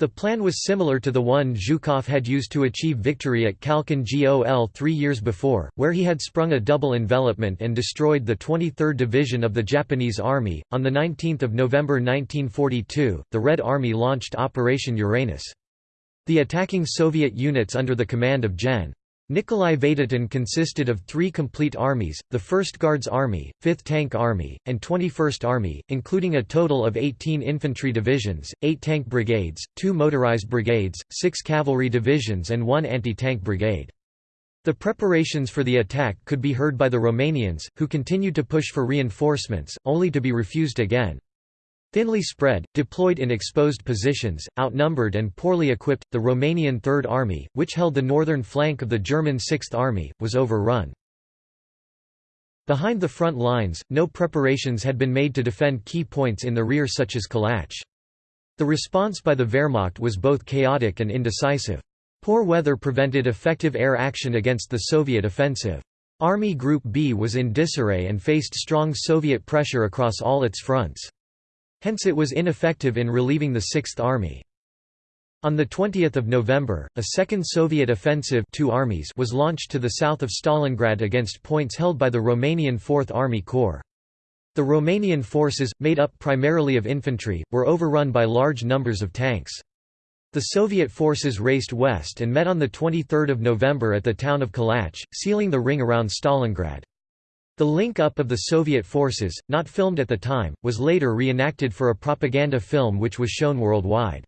The plan was similar to the one Zhukov had used to achieve victory at Khalkhin Gol three years before, where he had sprung a double envelopment and destroyed the 23rd Division of the Japanese Army. On 19 November 1942, the Red Army launched Operation Uranus. The attacking Soviet units under the command of Gen. Nikolai Vatutin consisted of three complete armies, the 1st Guards Army, 5th Tank Army, and 21st Army, including a total of 18 infantry divisions, 8 tank brigades, 2 motorized brigades, 6 cavalry divisions and 1 anti-tank brigade. The preparations for the attack could be heard by the Romanians, who continued to push for reinforcements, only to be refused again. Thinly spread, deployed in exposed positions, outnumbered and poorly equipped, the Romanian Third Army, which held the northern flank of the German Sixth Army, was overrun. Behind the front lines, no preparations had been made to defend key points in the rear such as Kalach. The response by the Wehrmacht was both chaotic and indecisive. Poor weather prevented effective air action against the Soviet offensive. Army Group B was in disarray and faced strong Soviet pressure across all its fronts. Hence it was ineffective in relieving the Sixth Army. On 20 November, a second Soviet offensive two armies was launched to the south of Stalingrad against points held by the Romanian Fourth Army Corps. The Romanian forces, made up primarily of infantry, were overrun by large numbers of tanks. The Soviet forces raced west and met on 23 November at the town of Kalach, sealing the ring around Stalingrad. The link-up of the Soviet forces, not filmed at the time, was later reenacted for a propaganda film which was shown worldwide.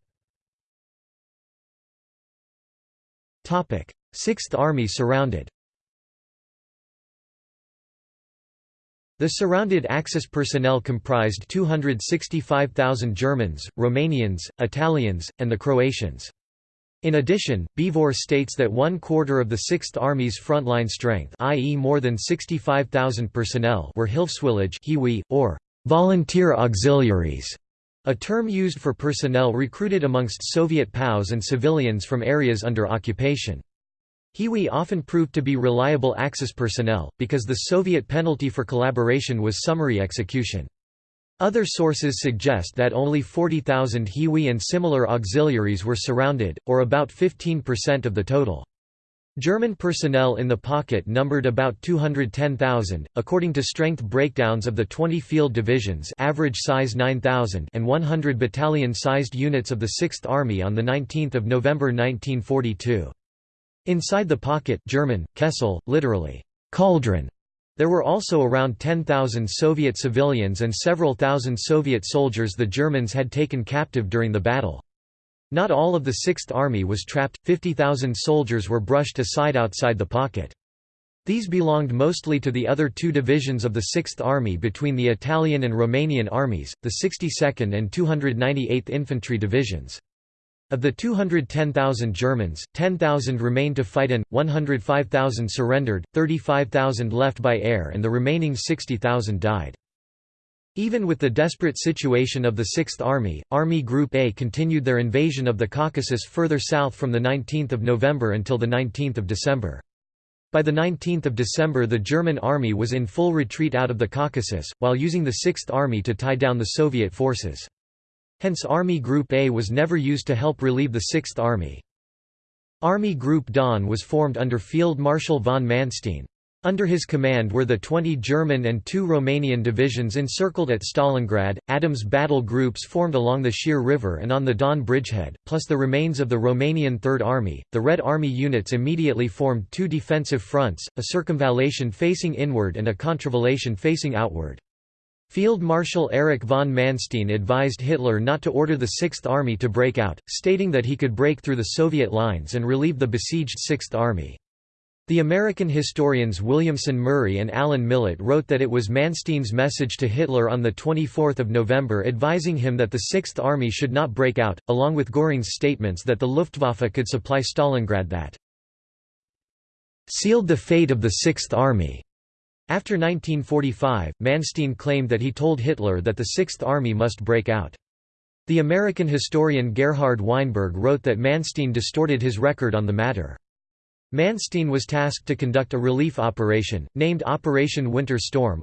Sixth Army surrounded The surrounded Axis personnel comprised 265,000 Germans, Romanians, Italians, and the Croatians. In addition, Beevor states that one quarter of the Sixth Army's frontline strength i.e. more than 65,000 personnel were Hilfswillige or volunteer auxiliaries, a term used for personnel recruited amongst Soviet POWs and civilians from areas under occupation. Hiwi often proved to be reliable Axis personnel, because the Soviet penalty for collaboration was summary execution. Other sources suggest that only 40,000 Hiwi and similar auxiliaries were surrounded, or about 15% of the total. German personnel in the pocket numbered about 210,000, according to strength breakdowns of the 20 field divisions average size 9,000 and 100 battalion-sized units of the 6th Army on 19 November 1942. Inside the pocket German, Kessel, literally, cauldron, there were also around 10,000 Soviet civilians and several thousand Soviet soldiers the Germans had taken captive during the battle. Not all of the Sixth Army was trapped, 50,000 soldiers were brushed aside outside the pocket. These belonged mostly to the other two divisions of the Sixth Army between the Italian and Romanian armies, the 62nd and 298th Infantry Divisions. Of the 210,000 Germans, 10,000 remained to fight and, 105,000 surrendered, 35,000 left by air and the remaining 60,000 died. Even with the desperate situation of the Sixth Army, Army Group A continued their invasion of the Caucasus further south from 19 November until 19 December. By 19 December the German army was in full retreat out of the Caucasus, while using the Sixth Army to tie down the Soviet forces. Hence Army Group A was never used to help relieve the Sixth Army. Army Group Don was formed under Field Marshal von Manstein. Under his command were the 20 German and two Romanian divisions encircled at Stalingrad, Adams battle groups formed along the Chir River and on the Don bridgehead, plus the remains of the Romanian Third Army. The Red Army units immediately formed two defensive fronts, a circumvallation facing inward and a contravallation facing outward. Field Marshal Erich von Manstein advised Hitler not to order the Sixth Army to break out, stating that he could break through the Soviet lines and relieve the besieged Sixth Army. The American historians Williamson Murray and Alan Millett wrote that it was Manstein's message to Hitler on 24 November advising him that the Sixth Army should not break out, along with Göring's statements that the Luftwaffe could supply Stalingrad that sealed the fate of the Sixth Army. After 1945, Manstein claimed that he told Hitler that the Sixth Army must break out. The American historian Gerhard Weinberg wrote that Manstein distorted his record on the matter. Manstein was tasked to conduct a relief operation, named Operation Winter Storm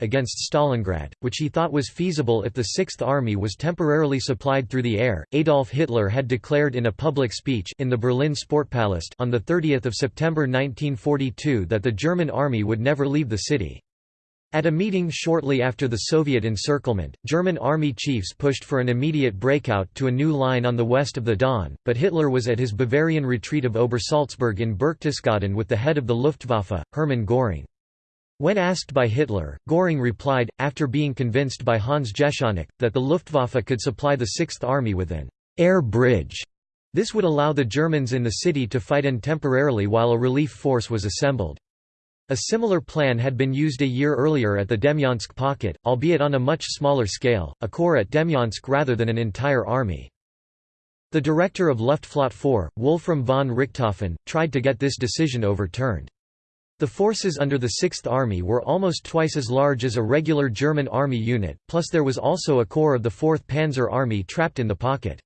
against Stalingrad, which he thought was feasible if the Sixth Army was temporarily supplied through the air. Adolf Hitler had declared in a public speech in the Berlin Sportpalast on 30 September 1942 that the German army would never leave the city. At a meeting shortly after the Soviet encirclement, German army chiefs pushed for an immediate breakout to a new line on the west of the Don, but Hitler was at his Bavarian retreat of Obersalzberg in Berchtesgaden with the head of the Luftwaffe, Hermann Göring. When asked by Hitler, Göring replied, after being convinced by Hans Jeschonnek, that the Luftwaffe could supply the Sixth Army with an air bridge. This would allow the Germans in the city to fight in temporarily while a relief force was assembled. A similar plan had been used a year earlier at the Demyansk pocket, albeit on a much smaller scale, a corps at Demyansk rather than an entire army. The director of Luftflotte 4, Wolfram von Richthofen, tried to get this decision overturned. The forces under the Sixth Army were almost twice as large as a regular German army unit, plus there was also a corps of the 4th Panzer Army trapped in the pocket.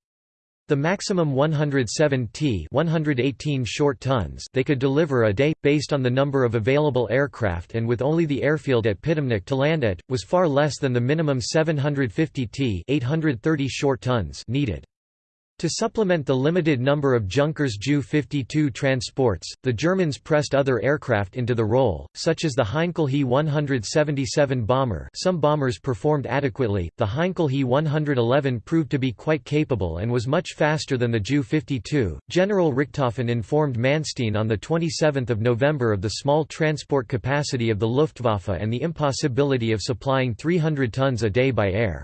The maximum 107 t 118 short tons they could deliver a day, based on the number of available aircraft and with only the airfield at Pitomnik to land at, was far less than the minimum 750 t 830 short tons needed. To supplement the limited number of Junkers Ju-52 transports, the Germans pressed other aircraft into the role, such as the Heinkel He-177 bomber some bombers performed adequately, the Heinkel He-111 proved to be quite capable and was much faster than the Ju-52. General Richthofen informed Manstein on 27 November of the small transport capacity of the Luftwaffe and the impossibility of supplying 300 tons a day by air.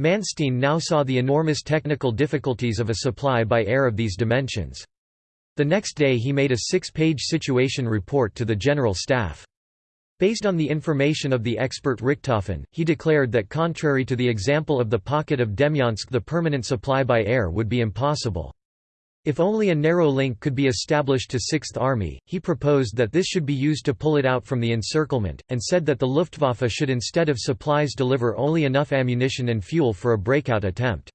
Manstein now saw the enormous technical difficulties of a supply by air of these dimensions. The next day he made a six-page situation report to the General Staff. Based on the information of the expert Richthofen, he declared that contrary to the example of the pocket of Demyansk the permanent supply by air would be impossible. If only a narrow link could be established to Sixth Army, he proposed that this should be used to pull it out from the encirclement, and said that the Luftwaffe should instead of supplies deliver only enough ammunition and fuel for a breakout attempt.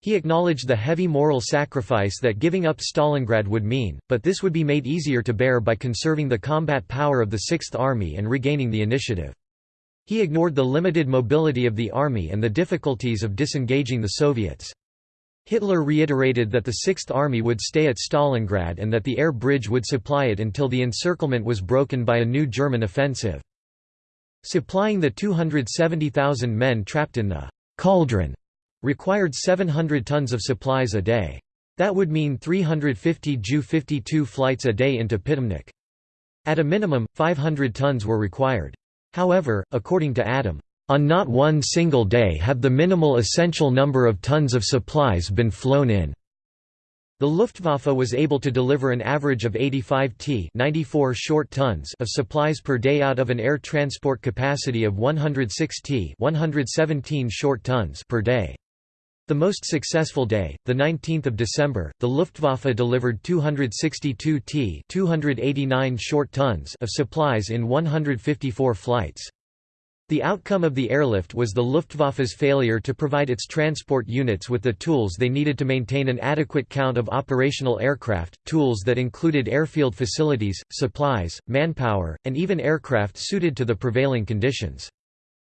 He acknowledged the heavy moral sacrifice that giving up Stalingrad would mean, but this would be made easier to bear by conserving the combat power of the Sixth Army and regaining the initiative. He ignored the limited mobility of the army and the difficulties of disengaging the Soviets. Hitler reiterated that the Sixth Army would stay at Stalingrad and that the air bridge would supply it until the encirclement was broken by a new German offensive. Supplying the 270,000 men trapped in the «cauldron» required 700 tons of supplies a day. That would mean 350 Ju-52 flights a day into Pitomnik. At a minimum, 500 tons were required. However, according to Adam on not one single day have the minimal essential number of tons of supplies been flown in. The Luftwaffe was able to deliver an average of 85 t 94 short tons of supplies per day out of an air transport capacity of 106 t 117 short tons per day. The most successful day, the 19th of December, the Luftwaffe delivered 262 t 289 short tons of supplies in 154 flights. The outcome of the airlift was the Luftwaffe's failure to provide its transport units with the tools they needed to maintain an adequate count of operational aircraft, tools that included airfield facilities, supplies, manpower, and even aircraft suited to the prevailing conditions.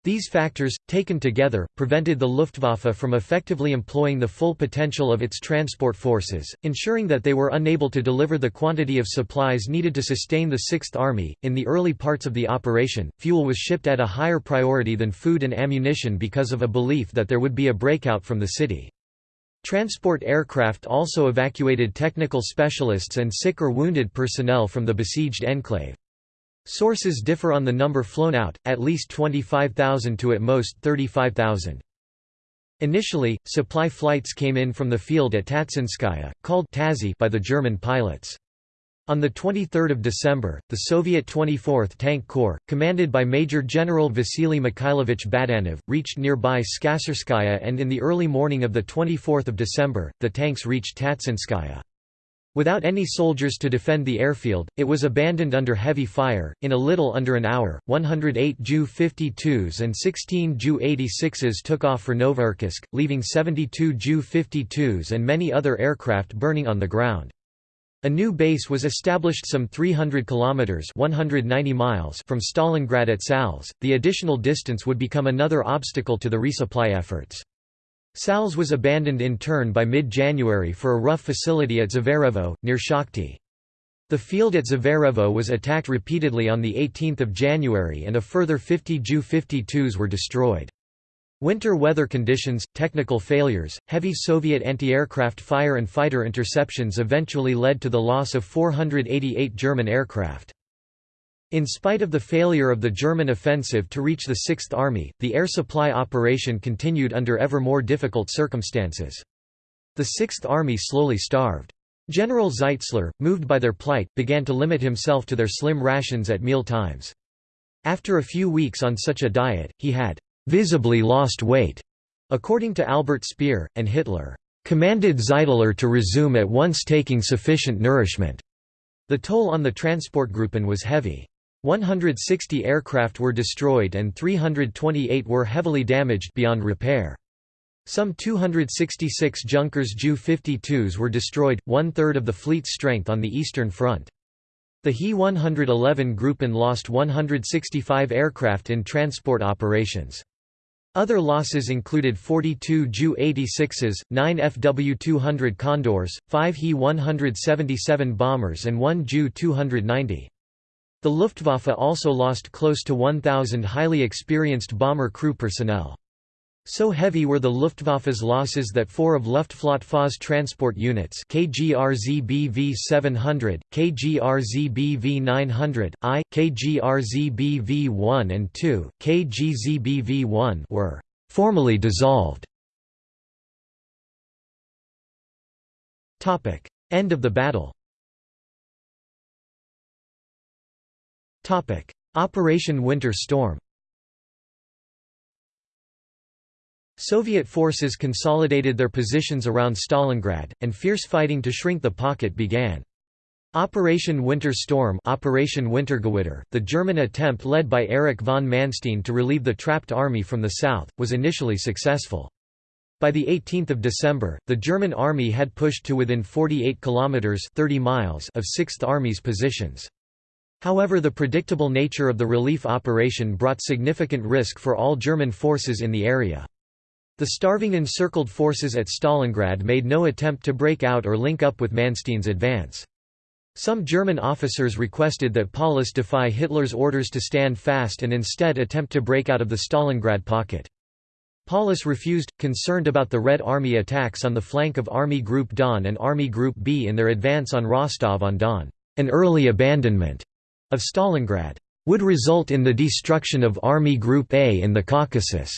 These factors, taken together, prevented the Luftwaffe from effectively employing the full potential of its transport forces, ensuring that they were unable to deliver the quantity of supplies needed to sustain the Sixth Army. In the early parts of the operation, fuel was shipped at a higher priority than food and ammunition because of a belief that there would be a breakout from the city. Transport aircraft also evacuated technical specialists and sick or wounded personnel from the besieged enclave. Sources differ on the number flown out, at least 25,000 to at most 35,000. Initially, supply flights came in from the field at Tatsinskaya, called Tazi by the German pilots. On 23 December, the Soviet 24th Tank Corps, commanded by Major General Vasily Mikhailovich Badanov, reached nearby Skassirskaya and in the early morning of 24 December, the tanks reached Tatsinskaya. Without any soldiers to defend the airfield, it was abandoned under heavy fire. In a little under an hour, 108 Ju 52s and 16 Ju 86s took off for Novocherkassk, leaving 72 Ju 52s and many other aircraft burning on the ground. A new base was established some 300 kilometers (190 miles) from Stalingrad at Salsk. The additional distance would become another obstacle to the resupply efforts. Salsk was abandoned in turn by mid-January for a rough facility at Zverevo, near Shakhty. The field at Zverevo was attacked repeatedly on 18 January and a further 50 Ju-52s were destroyed. Winter weather conditions, technical failures, heavy Soviet anti-aircraft fire and fighter interceptions eventually led to the loss of 488 German aircraft. In spite of the failure of the German offensive to reach the Sixth Army, the air supply operation continued under ever more difficult circumstances. The Sixth Army slowly starved. General Zeitzler, moved by their plight, began to limit himself to their slim rations at meal times. After a few weeks on such a diet, he had visibly lost weight, according to Albert Speer, and Hitler commanded Zeitzler to resume at once taking sufficient nourishment. The toll on the transport Transportgruppen was heavy. 160 aircraft were destroyed and 328 were heavily damaged beyond repair. Some 266 Junkers Ju-52s were destroyed, one-third of the fleet's strength on the Eastern Front. The He-111 Gruppen lost 165 aircraft in transport operations. Other losses included 42 Ju-86s, 9 Fw-200 Condors, 5 He-177 bombers and 1 Ju-290. The Luftwaffe also lost close to 1,000 highly experienced bomber crew personnel. So heavy were the Luftwaffe's losses that four of Luftflotte transport units KGRZ-BV 700, KGRZ-BV 900, I, KGRZ-BV 1 and 2, KGZ-BV 1 were formally dissolved. End of the battle Operation Winter Storm Soviet forces consolidated their positions around Stalingrad, and fierce fighting to shrink the pocket began. Operation Winter Storm Operation Wintergewitter, the German attempt led by Erich von Manstein to relieve the trapped army from the south, was initially successful. By the 18th of December, the German army had pushed to within 48 kilometers 30 miles of 6th Army's positions. However the predictable nature of the relief operation brought significant risk for all German forces in the area. The starving encircled forces at Stalingrad made no attempt to break out or link up with Manstein's advance. Some German officers requested that Paulus defy Hitler's orders to stand fast and instead attempt to break out of the Stalingrad pocket. Paulus refused, concerned about the Red Army attacks on the flank of Army Group Don and Army Group B in their advance on Rostov-on-Don. An early abandonment of Stalingrad would result in the destruction of Army Group A in the Caucasus.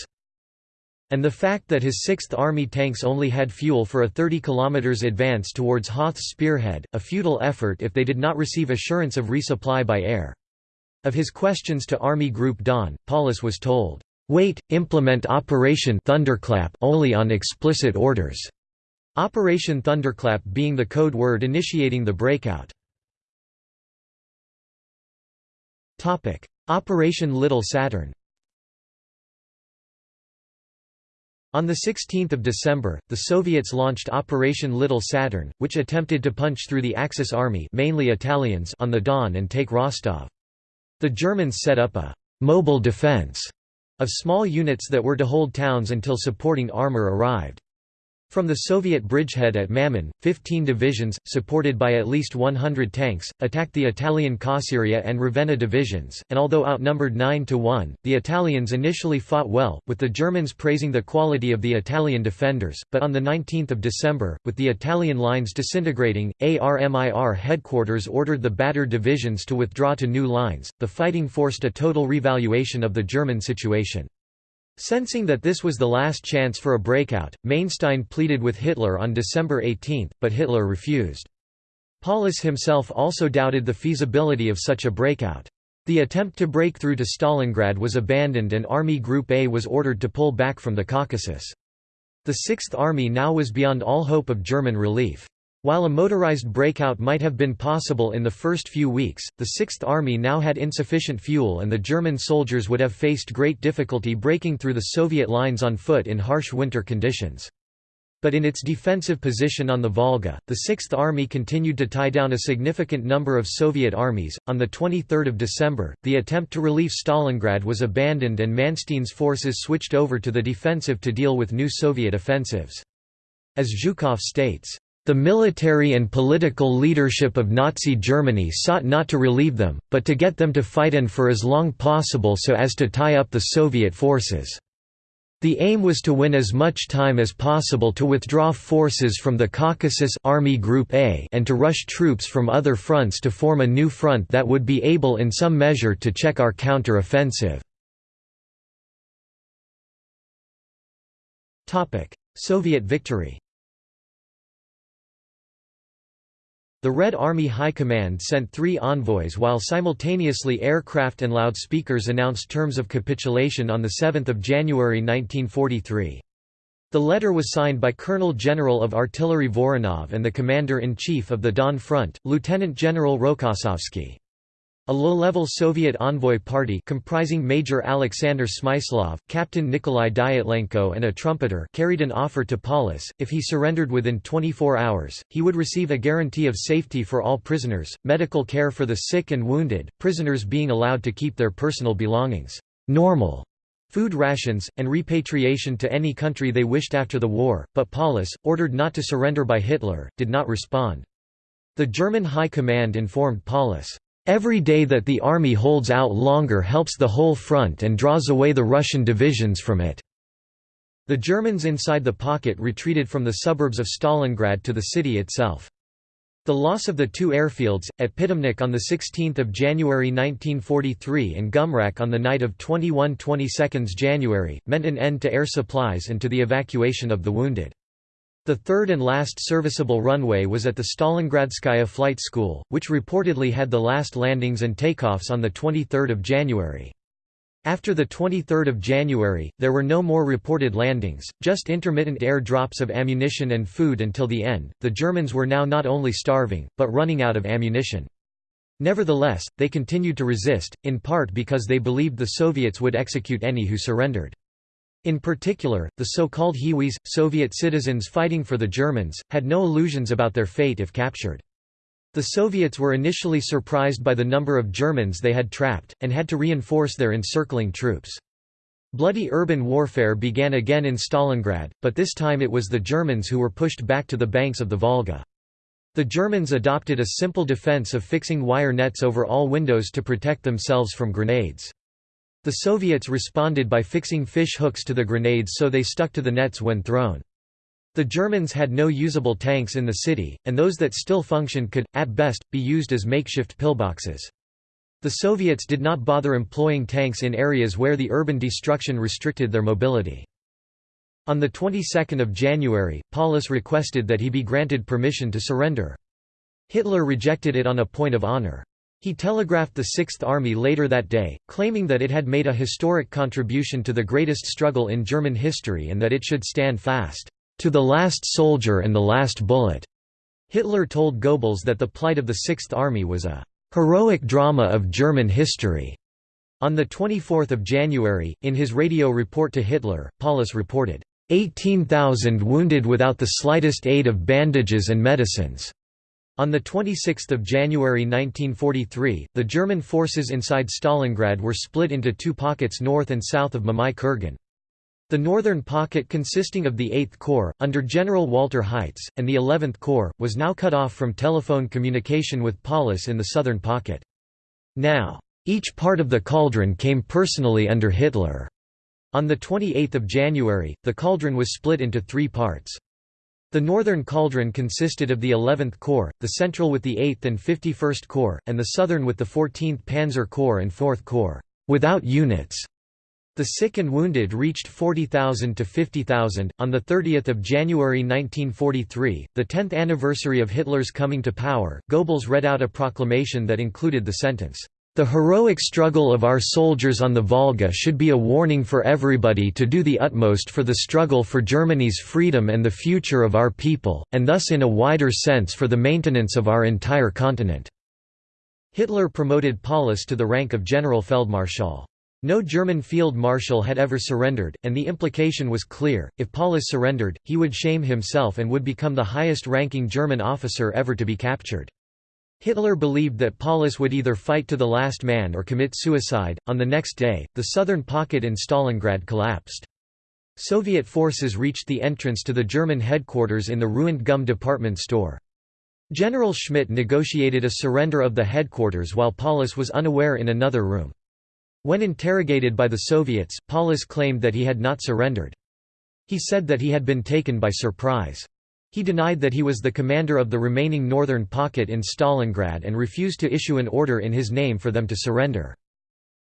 And the fact that his 6th Army tanks only had fuel for a 30 km advance towards Hoth's spearhead, a futile effort if they did not receive assurance of resupply by air. Of his questions to Army Group Don, Paulus was told, "'Wait, implement Operation Thunderclap only on explicit orders'", Operation Thunderclap being the code word initiating the breakout. Operation Little Saturn On 16 December, the Soviets launched Operation Little Saturn, which attempted to punch through the Axis army mainly Italians on the Don and take Rostov. The Germans set up a «mobile defense» of small units that were to hold towns until supporting armor arrived. From the Soviet bridgehead at Mamon, 15 divisions, supported by at least 100 tanks, attacked the Italian Cosseria and Ravenna divisions, and although outnumbered 9 to 1, the Italians initially fought well, with the Germans praising the quality of the Italian defenders, but on 19 December, with the Italian lines disintegrating, ARMIR headquarters ordered the battered divisions to withdraw to new lines. The fighting forced a total revaluation of the German situation. Sensing that this was the last chance for a breakout, Manstein pleaded with Hitler on December 18, but Hitler refused. Paulus himself also doubted the feasibility of such a breakout. The attempt to break through to Stalingrad was abandoned and Army Group A was ordered to pull back from the Caucasus. The Sixth Army now was beyond all hope of German relief. While a motorized breakout might have been possible in the first few weeks, the Sixth Army now had insufficient fuel and the German soldiers would have faced great difficulty breaking through the Soviet lines on foot in harsh winter conditions. But in its defensive position on the Volga, the Sixth Army continued to tie down a significant number of Soviet armies. On the 23rd of December, the attempt to relieve Stalingrad was abandoned and Manstein's forces switched over to the defensive to deal with new Soviet offensives. As Zhukov states, the military and political leadership of Nazi Germany sought not to relieve them, but to get them to fight and for as long possible so as to tie up the Soviet forces. The aim was to win as much time as possible to withdraw forces from the Caucasus Army Group A and to rush troops from other fronts to form a new front that would be able in some measure to check our counter-offensive. Soviet victory The Red Army High Command sent three envoys while simultaneously aircraft and loudspeakers announced terms of capitulation on 7 January 1943. The letter was signed by Colonel General of Artillery Voronov and the Commander-in-Chief of the Don Front, Lieutenant General Rokossovsky. A low-level Soviet envoy party comprising Major Alexander Smyslov, Captain Nikolai Dyatlenko and a trumpeter carried an offer to Paulus, if he surrendered within 24 hours, he would receive a guarantee of safety for all prisoners, medical care for the sick and wounded, prisoners being allowed to keep their personal belongings normal food rations, and repatriation to any country they wished after the war, but Paulus, ordered not to surrender by Hitler, did not respond. The German High Command informed Paulus, Every day that the army holds out longer helps the whole front and draws away the Russian divisions from it." The Germans inside the pocket retreated from the suburbs of Stalingrad to the city itself. The loss of the two airfields, at Pitomnik on 16 January 1943 and Gumrak on the night of 21–22 January, meant an end to air supplies and to the evacuation of the wounded. The third and last serviceable runway was at the Stalingradskaya Flight School, which reportedly had the last landings and takeoffs on 23 January. After 23 January, there were no more reported landings, just intermittent air drops of ammunition and food until the end. The Germans were now not only starving, but running out of ammunition. Nevertheless, they continued to resist, in part because they believed the Soviets would execute any who surrendered. In particular, the so-called Hiwis, Soviet citizens fighting for the Germans, had no illusions about their fate if captured. The Soviets were initially surprised by the number of Germans they had trapped, and had to reinforce their encircling troops. Bloody urban warfare began again in Stalingrad, but this time it was the Germans who were pushed back to the banks of the Volga. The Germans adopted a simple defense of fixing wire nets over all windows to protect themselves from grenades. The Soviets responded by fixing fish hooks to the grenades so they stuck to the nets when thrown. The Germans had no usable tanks in the city, and those that still functioned could, at best, be used as makeshift pillboxes. The Soviets did not bother employing tanks in areas where the urban destruction restricted their mobility. On the 22nd of January, Paulus requested that he be granted permission to surrender. Hitler rejected it on a point of honor. He telegraphed the Sixth Army later that day, claiming that it had made a historic contribution to the greatest struggle in German history and that it should stand fast, "...to the last soldier and the last bullet." Hitler told Goebbels that the plight of the Sixth Army was a "...heroic drama of German history." On 24 January, in his radio report to Hitler, Paulus reported, 18,000 wounded without the slightest aid of bandages and medicines. On 26 January 1943, the German forces inside Stalingrad were split into two pockets north and south of Mamayev Kurgan. The northern pocket consisting of the 8th Corps, under General Walter Heitz, and the 11th Corps, was now cut off from telephone communication with Paulus in the southern pocket. Now, each part of the cauldron came personally under Hitler. On 28 January, the cauldron was split into three parts. The northern cauldron consisted of the 11th Corps, the central with the 8th and 51st Corps, and the southern with the 14th Panzer Corps and 4th Corps, without units. The sick and wounded reached 40,000 to 50,000. On 30 January 1943, the 10th anniversary of Hitler's coming to power, Goebbels read out a proclamation that included the sentence, the heroic struggle of our soldiers on the Volga should be a warning for everybody to do the utmost for the struggle for Germany's freedom and the future of our people, and thus in a wider sense for the maintenance of our entire continent." Hitler promoted Paulus to the rank of General Feldmarschall. No German field marshal had ever surrendered, and the implication was clear, if Paulus surrendered, he would shame himself and would become the highest-ranking German officer ever to be captured. Hitler believed that Paulus would either fight to the last man or commit suicide. On the next day, the southern pocket in Stalingrad collapsed. Soviet forces reached the entrance to the German headquarters in the ruined GUM department store. General Schmidt negotiated a surrender of the headquarters while Paulus was unaware in another room. When interrogated by the Soviets, Paulus claimed that he had not surrendered. He said that he had been taken by surprise. He denied that he was the commander of the remaining northern pocket in Stalingrad and refused to issue an order in his name for them to surrender.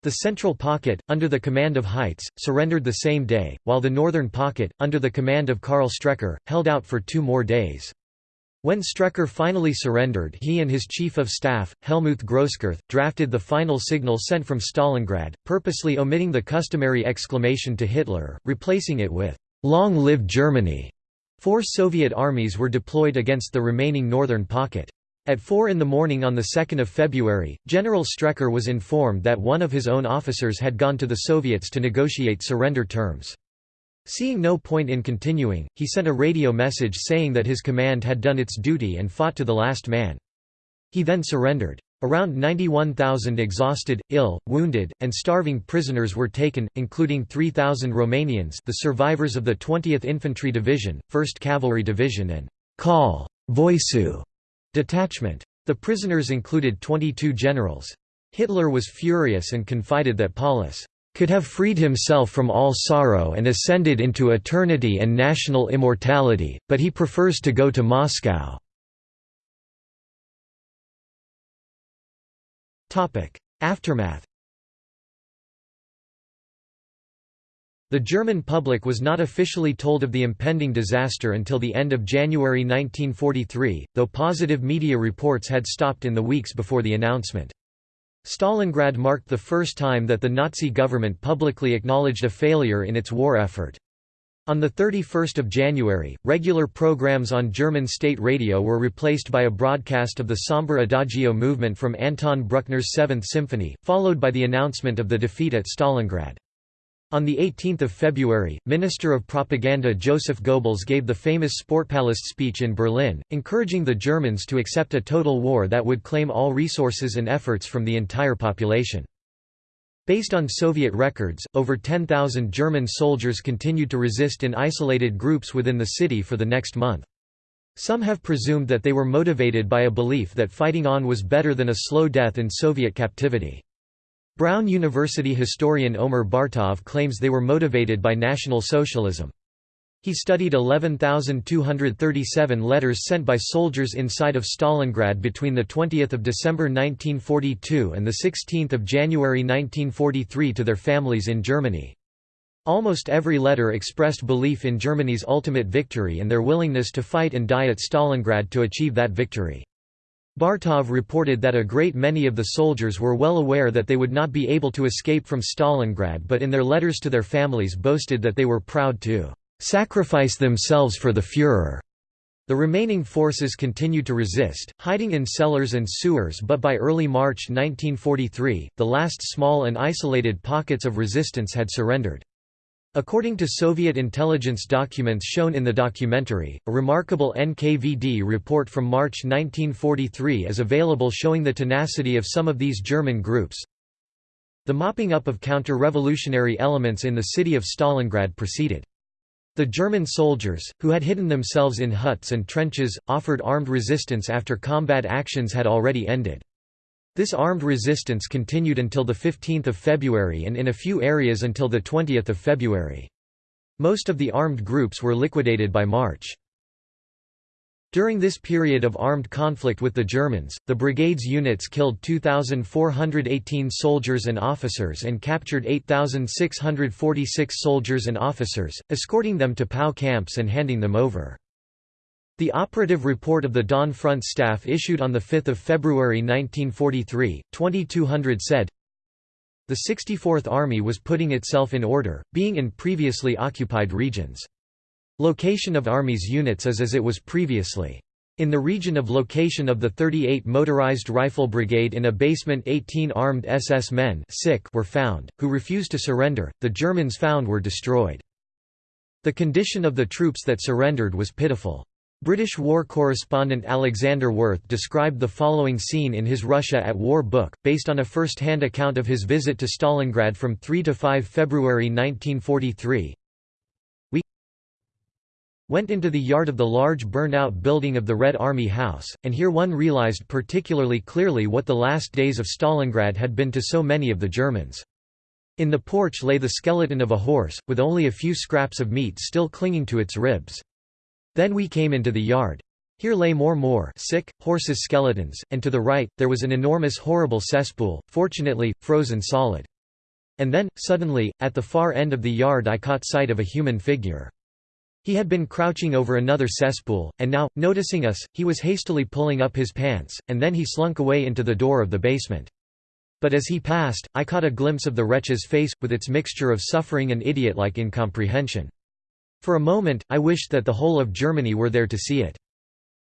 The central pocket, under the command of Heitz, surrendered the same day, while the northern pocket, under the command of Karl Strecker, held out for two more days. When Strecker finally surrendered he and his chief of staff, Helmuth Grosskreutz, drafted the final signal sent from Stalingrad, purposely omitting the customary exclamation to Hitler, replacing it with, Long live Germany! Four Soviet armies were deployed against the remaining northern pocket. At 4 in the morning on 2 February, General Strecker was informed that one of his own officers had gone to the Soviets to negotiate surrender terms. Seeing no point in continuing, he sent a radio message saying that his command had done its duty and fought to the last man. He then surrendered. Around 91,000 exhausted, ill, wounded, and starving prisoners were taken, including 3,000 Romanians the survivors of the 20th Infantry Division, 1st Cavalry Division and Call Voicu detachment. The prisoners included 22 generals. Hitler was furious and confided that Paulus could have freed himself from all sorrow and ascended into eternity and national immortality, but he prefers to go to Moscow. Aftermath The German public was not officially told of the impending disaster until the end of January 1943, though positive media reports had stopped in the weeks before the announcement. Stalingrad marked the first time that the Nazi government publicly acknowledged a failure in its war effort. On 31 January, regular programs on German state radio were replaced by a broadcast of the somber Adagio movement from Anton Bruckner's Seventh Symphony, followed by the announcement of the defeat at Stalingrad. On 18 February, Minister of Propaganda Joseph Goebbels gave the famous Sportpalast speech in Berlin, encouraging the Germans to accept a total war that would claim all resources and efforts from the entire population. Based on Soviet records, over 10,000 German soldiers continued to resist in isolated groups within the city for the next month. Some have presumed that they were motivated by a belief that fighting on was better than a slow death in Soviet captivity. Brown University historian Omer Bartov claims they were motivated by National Socialism. He studied 11,237 letters sent by soldiers inside of Stalingrad between 20 December 1942 and 16 January 1943 to their families in Germany. Almost every letter expressed belief in Germany's ultimate victory and their willingness to fight and die at Stalingrad to achieve that victory. Bartov reported that a great many of the soldiers were well aware that they would not be able to escape from Stalingrad but in their letters to their families boasted that they were proud to sacrifice themselves for the Führer. The remaining forces continued to resist, hiding in cellars and sewers but by early March 1943, the last small and isolated pockets of resistance had surrendered. According to Soviet intelligence documents shown in the documentary, a remarkable NKVD report from March 1943 is available showing the tenacity of some of these German groups. The mopping up of counter-revolutionary elements in the city of Stalingrad proceeded. The German soldiers, who had hidden themselves in huts and trenches, offered armed resistance after combat actions had already ended. This armed resistance continued until 15 February and in a few areas until 20 February. Most of the armed groups were liquidated by March. During this period of armed conflict with the Germans, the brigade's units killed 2,418 soldiers and officers and captured 8,646 soldiers and officers, escorting them to POW camps and handing them over. The operative report of the Don Front staff issued on 5 February 1943, 2200 said, The 64th Army was putting itself in order, being in previously occupied regions. Location of Army's units is as it was previously. In the region of location of the 38 Motorized Rifle Brigade in a basement 18 armed SS men were found, who refused to surrender, the Germans found were destroyed. The condition of the troops that surrendered was pitiful. British war correspondent Alexander Werth described the following scene in his Russia at War book, based on a first-hand account of his visit to Stalingrad from 3 to 5 February 1943. Went into the yard of the large burned-out building of the Red Army House, and here one realized particularly clearly what the last days of Stalingrad had been to so many of the Germans. In the porch lay the skeleton of a horse, with only a few scraps of meat still clinging to its ribs. Then we came into the yard. Here lay more and more sick, horses' skeletons, and to the right, there was an enormous horrible cesspool, fortunately, frozen solid. And then, suddenly, at the far end of the yard I caught sight of a human figure. He had been crouching over another cesspool, and now, noticing us, he was hastily pulling up his pants, and then he slunk away into the door of the basement. But as he passed, I caught a glimpse of the wretch's face, with its mixture of suffering and idiot-like incomprehension. For a moment, I wished that the whole of Germany were there to see it.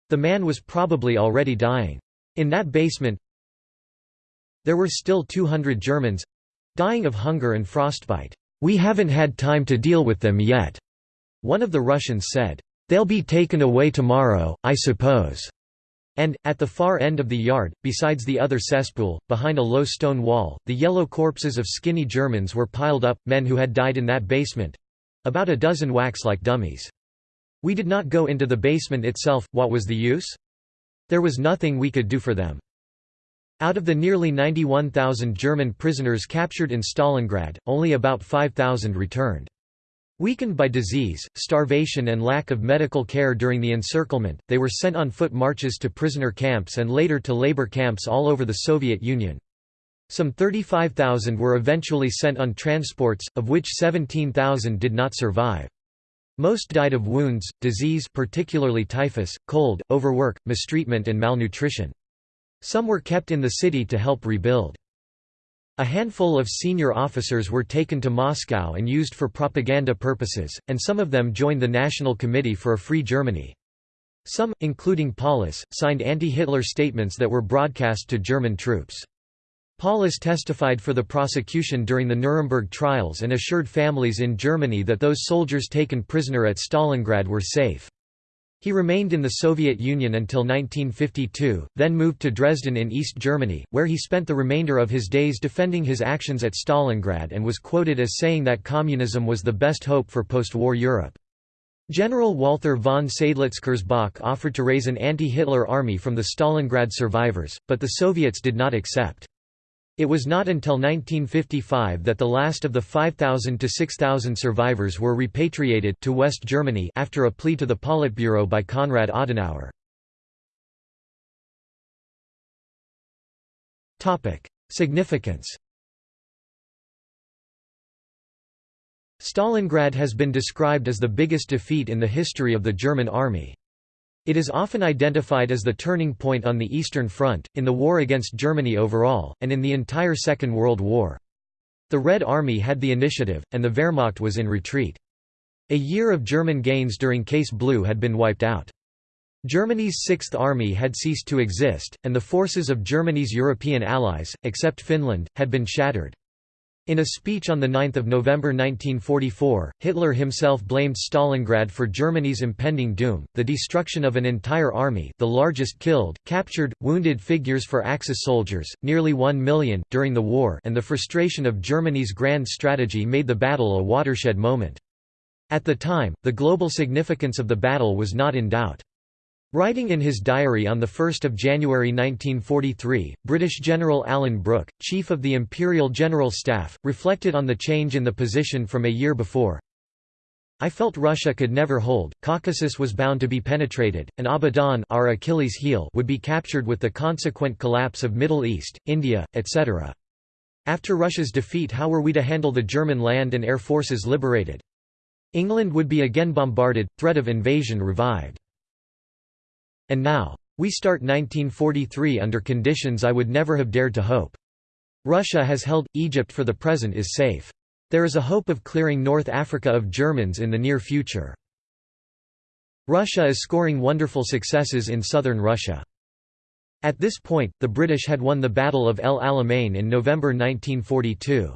The man was probably already dying. In that basement there were still 200 Germans—dying of hunger and frostbite. We haven't had time to deal with them yet. One of the Russians said, They'll be taken away tomorrow, I suppose. And, at the far end of the yard, besides the other cesspool, behind a low stone wall, the yellow corpses of skinny Germans were piled up, men who had died in that basement—about a dozen wax-like dummies. We did not go into the basement itself, what was the use? There was nothing we could do for them. Out of the nearly 91,000 German prisoners captured in Stalingrad, only about 5,000 returned. Weakened by disease, starvation and lack of medical care during the encirclement, they were sent on foot marches to prisoner camps and later to labor camps all over the Soviet Union. Some 35,000 were eventually sent on transports, of which 17,000 did not survive. Most died of wounds, disease particularly typhus, cold, overwork, mistreatment and malnutrition. Some were kept in the city to help rebuild. A handful of senior officers were taken to Moscow and used for propaganda purposes, and some of them joined the National Committee for a Free Germany. Some, including Paulus, signed anti-Hitler statements that were broadcast to German troops. Paulus testified for the prosecution during the Nuremberg trials and assured families in Germany that those soldiers taken prisoner at Stalingrad were safe. He remained in the Soviet Union until 1952, then moved to Dresden in East Germany, where he spent the remainder of his days defending his actions at Stalingrad and was quoted as saying that communism was the best hope for post-war Europe. General Walther von Seydlitz-Kurzbach offered to raise an anti-Hitler army from the Stalingrad survivors, but the Soviets did not accept. It was not until 1955 that the last of the 5,000 to 6,000 survivors were repatriated to West Germany after a plea to the Politburo by Konrad Adenauer. Significance Stalingrad has been described as the biggest defeat in the history of the German army. It is often identified as the turning point on the Eastern Front, in the war against Germany overall, and in the entire Second World War. The Red Army had the initiative, and the Wehrmacht was in retreat. A year of German gains during Case Blue had been wiped out. Germany's Sixth Army had ceased to exist, and the forces of Germany's European allies, except Finland, had been shattered. In a speech on 9 November 1944, Hitler himself blamed Stalingrad for Germany's impending doom, the destruction of an entire army the largest killed, captured, wounded figures for Axis soldiers, nearly one million, during the war and the frustration of Germany's grand strategy made the battle a watershed moment. At the time, the global significance of the battle was not in doubt. Writing in his diary on 1 January 1943, British General Alan Brooke, Chief of the Imperial General Staff, reflected on the change in the position from a year before. I felt Russia could never hold, Caucasus was bound to be penetrated, and Abadan our Achilles heel would be captured with the consequent collapse of Middle East, India, etc. After Russia's defeat how were we to handle the German land and air forces liberated? England would be again bombarded, threat of invasion revived. And now. We start 1943 under conditions I would never have dared to hope. Russia has held, Egypt for the present is safe. There is a hope of clearing North Africa of Germans in the near future. Russia is scoring wonderful successes in southern Russia. At this point, the British had won the Battle of El Alamein in November 1942.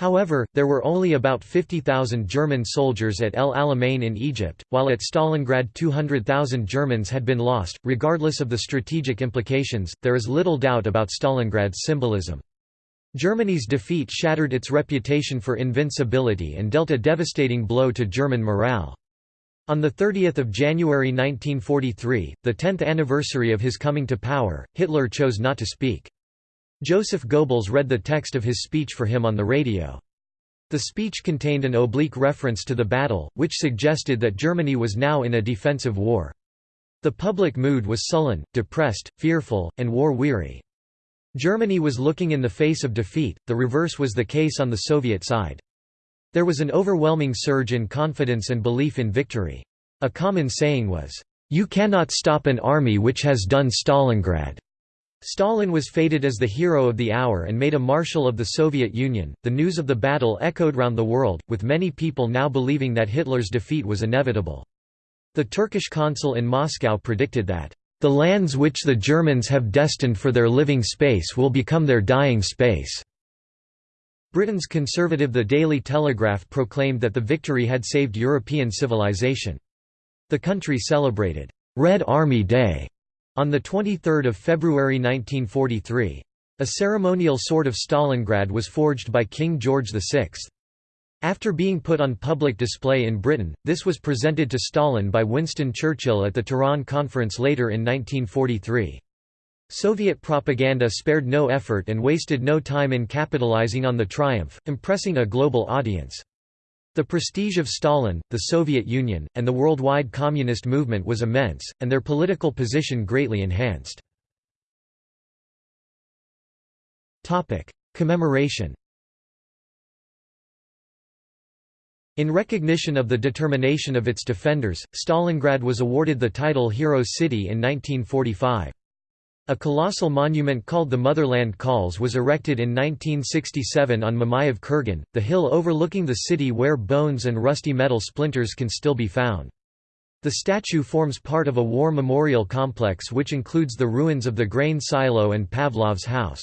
However, there were only about 50,000 German soldiers at El Alamein in Egypt, while at Stalingrad 200,000 Germans had been lost. Regardless of the strategic implications, there is little doubt about Stalingrad's symbolism. Germany's defeat shattered its reputation for invincibility and dealt a devastating blow to German morale. On 30 January 1943, the 10th anniversary of his coming to power, Hitler chose not to speak. Joseph Goebbels read the text of his speech for him on the radio. The speech contained an oblique reference to the battle, which suggested that Germany was now in a defensive war. The public mood was sullen, depressed, fearful, and war-weary. Germany was looking in the face of defeat, the reverse was the case on the Soviet side. There was an overwhelming surge in confidence and belief in victory. A common saying was, "'You cannot stop an army which has done Stalingrad'". Stalin was feted as the hero of the hour and made a marshal of the Soviet Union. The news of the battle echoed round the world, with many people now believing that Hitler's defeat was inevitable. The Turkish consul in Moscow predicted that, "...the lands which the Germans have destined for their living space will become their dying space." Britain's conservative The Daily Telegraph proclaimed that the victory had saved European civilization. The country celebrated, "'Red Army Day' on 23 February 1943. A ceremonial sword of Stalingrad was forged by King George VI. After being put on public display in Britain, this was presented to Stalin by Winston Churchill at the Tehran Conference later in 1943. Soviet propaganda spared no effort and wasted no time in capitalizing on the triumph, impressing a global audience. The prestige of Stalin, the Soviet Union, and the worldwide communist movement was immense, and their political position greatly enhanced. Commemoration In recognition of the determination of its defenders, Stalingrad was awarded the title Hero City in 1945. A colossal monument called the Motherland Calls was erected in 1967 on Mamayev Kurgan, the hill overlooking the city where bones and rusty metal splinters can still be found. The statue forms part of a war memorial complex which includes the ruins of the grain silo and Pavlov's house.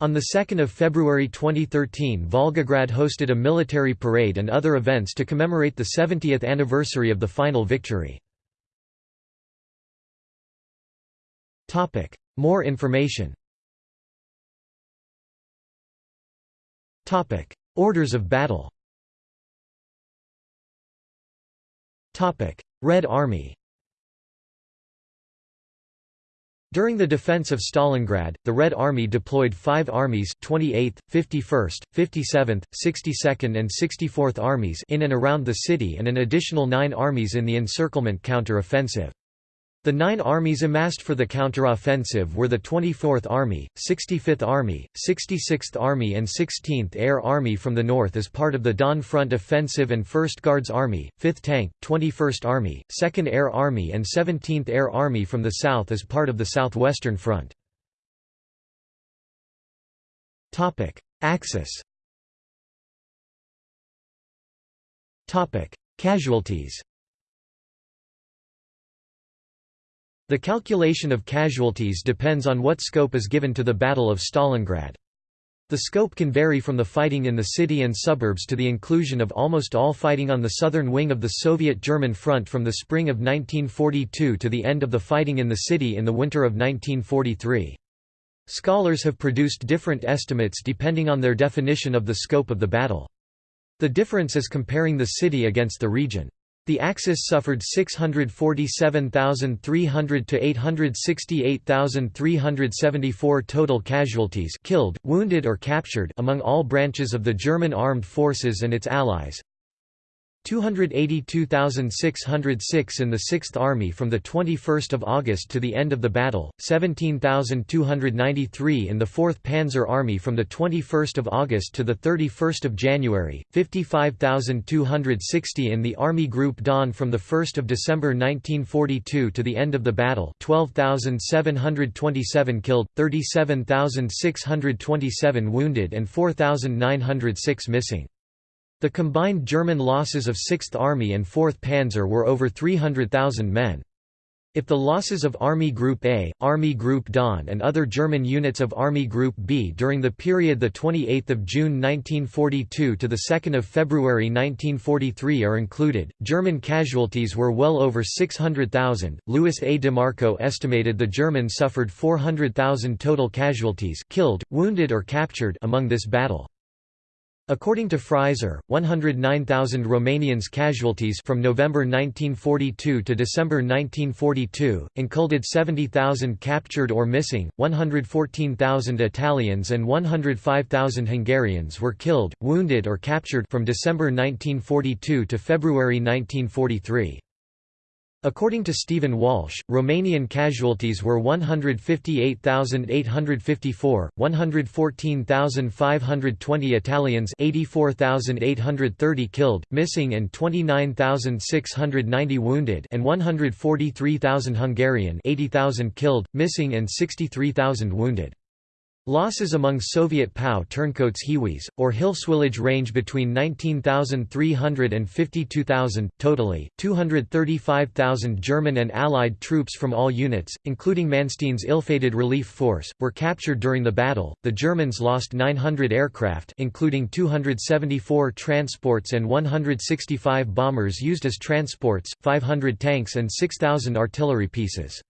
On 2 February 2013 Volgograd hosted a military parade and other events to commemorate the 70th anniversary of the final victory. More information. Orders of battle. Red Army. During the defense of Stalingrad, the Red Army deployed five armies 28th, 51st, 57th, 62nd and 64th Armies in and around the city and an additional nine armies in the encirclement counter-offensive. The nine armies amassed for the counteroffensive were the 24th Army, 65th Army, 66th Army and 16th Air Army from the north as part of the Don Front Offensive and 1st Guards Army, 5th Tank, 21st Army, 2nd Air Army and 17th Air Army from the south as part of the Southwestern Front. Axis Casualties The calculation of casualties depends on what scope is given to the Battle of Stalingrad. The scope can vary from the fighting in the city and suburbs to the inclusion of almost all fighting on the southern wing of the Soviet-German front from the spring of 1942 to the end of the fighting in the city in the winter of 1943. Scholars have produced different estimates depending on their definition of the scope of the battle. The difference is comparing the city against the region. The Axis suffered 647,300 to 868,374 total casualties killed, wounded or captured among all branches of the German armed forces and its allies. 282,606 in the 6th Army from 21 August to the end of the battle, 17,293 in the 4th Panzer Army from 21 August to 31 January, 55,260 in the Army Group Don from 1 December 1942 to the end of the battle 12,727 killed, 37,627 wounded and 4,906 missing. The combined German losses of 6th Army and 4th Panzer were over 300,000 men. If the losses of Army Group A, Army Group Don and other German units of Army Group B during the period 28 June 1942 to 2 February 1943 are included, German casualties were well over 600,000. Louis A. DiMarco estimated the Germans suffered 400,000 total casualties killed, wounded or captured among this battle. According to Fraser, 109,000 Romanians casualties from November 1942 to December 1942, included 70,000 captured or missing, 114,000 Italians and 105,000 Hungarians were killed, wounded or captured from December 1942 to February 1943. According to Stephen Walsh, Romanian casualties were 158,854, 114,520 Italians 84,830 killed, missing and 29,690 wounded and 143,000 Hungarian 80,000 killed, missing and 63,000 wounded. Losses among Soviet POW turncoats Hiwis, or Hilfswillige range between 19,300 and 52,000, totally, 235,000 German and Allied troops from all units, including Manstein's ill-fated relief force, were captured during the battle. The Germans lost 900 aircraft including 274 transports and 165 bombers used as transports, 500 tanks and 6,000 artillery pieces.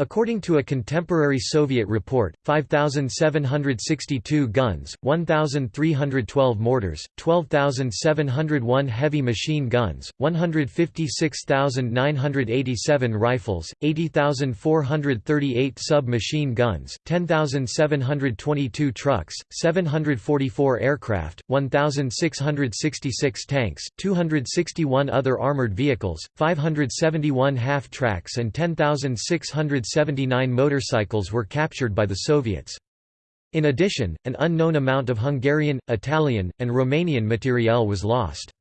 According to a contemporary Soviet report, 5,762 guns, 1,312 mortars, 12,701 heavy machine guns, 156,987 rifles, 80,438 sub-machine guns, 10,722 trucks, 744 aircraft, 1,666 tanks, 261 other armored vehicles, 571 half-tracks and 10,600 179 motorcycles were captured by the Soviets. In addition, an unknown amount of Hungarian, Italian, and Romanian materiel was lost.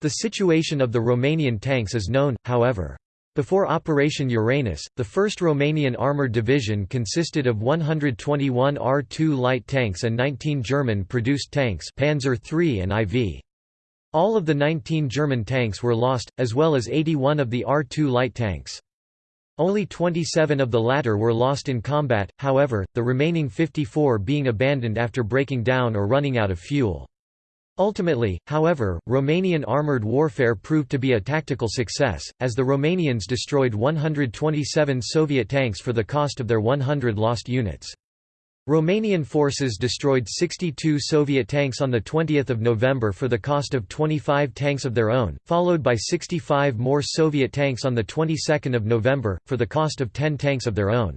The situation of the Romanian tanks is known, however. Before Operation Uranus, the 1st Romanian Armoured Division consisted of 121 R2 light tanks and 19 German-produced tanks Panzer III and IV. All of the 19 German tanks were lost, as well as 81 of the R2 light tanks. Only 27 of the latter were lost in combat, however, the remaining 54 being abandoned after breaking down or running out of fuel. Ultimately, however, Romanian armoured warfare proved to be a tactical success, as the Romanians destroyed 127 Soviet tanks for the cost of their 100 lost units. Romanian forces destroyed 62 Soviet tanks on 20 November for the cost of 25 tanks of their own, followed by 65 more Soviet tanks on of November, for the cost of 10 tanks of their own.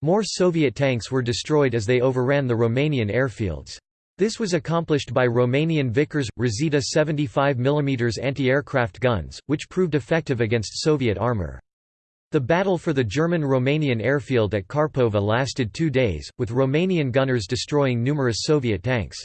More Soviet tanks were destroyed as they overran the Romanian airfields. This was accomplished by Romanian Vickers, Reșița 75 mm anti-aircraft guns, which proved effective against Soviet armour. The battle for the German-Romanian airfield at Karpova lasted two days, with Romanian gunners destroying numerous Soviet tanks.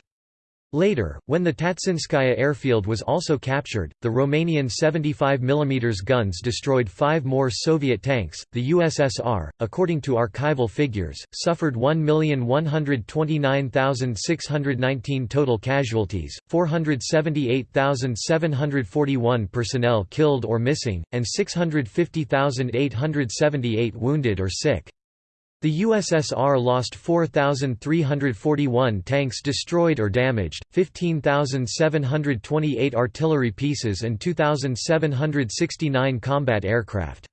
Later, when the Tatsinskaya airfield was also captured, the Romanian 75 mm guns destroyed five more Soviet tanks. The USSR, according to archival figures, suffered 1,129,619 total casualties, 478,741 personnel killed or missing, and 650,878 wounded or sick. The USSR lost 4,341 tanks destroyed or damaged, 15,728 artillery pieces and 2,769 combat aircraft.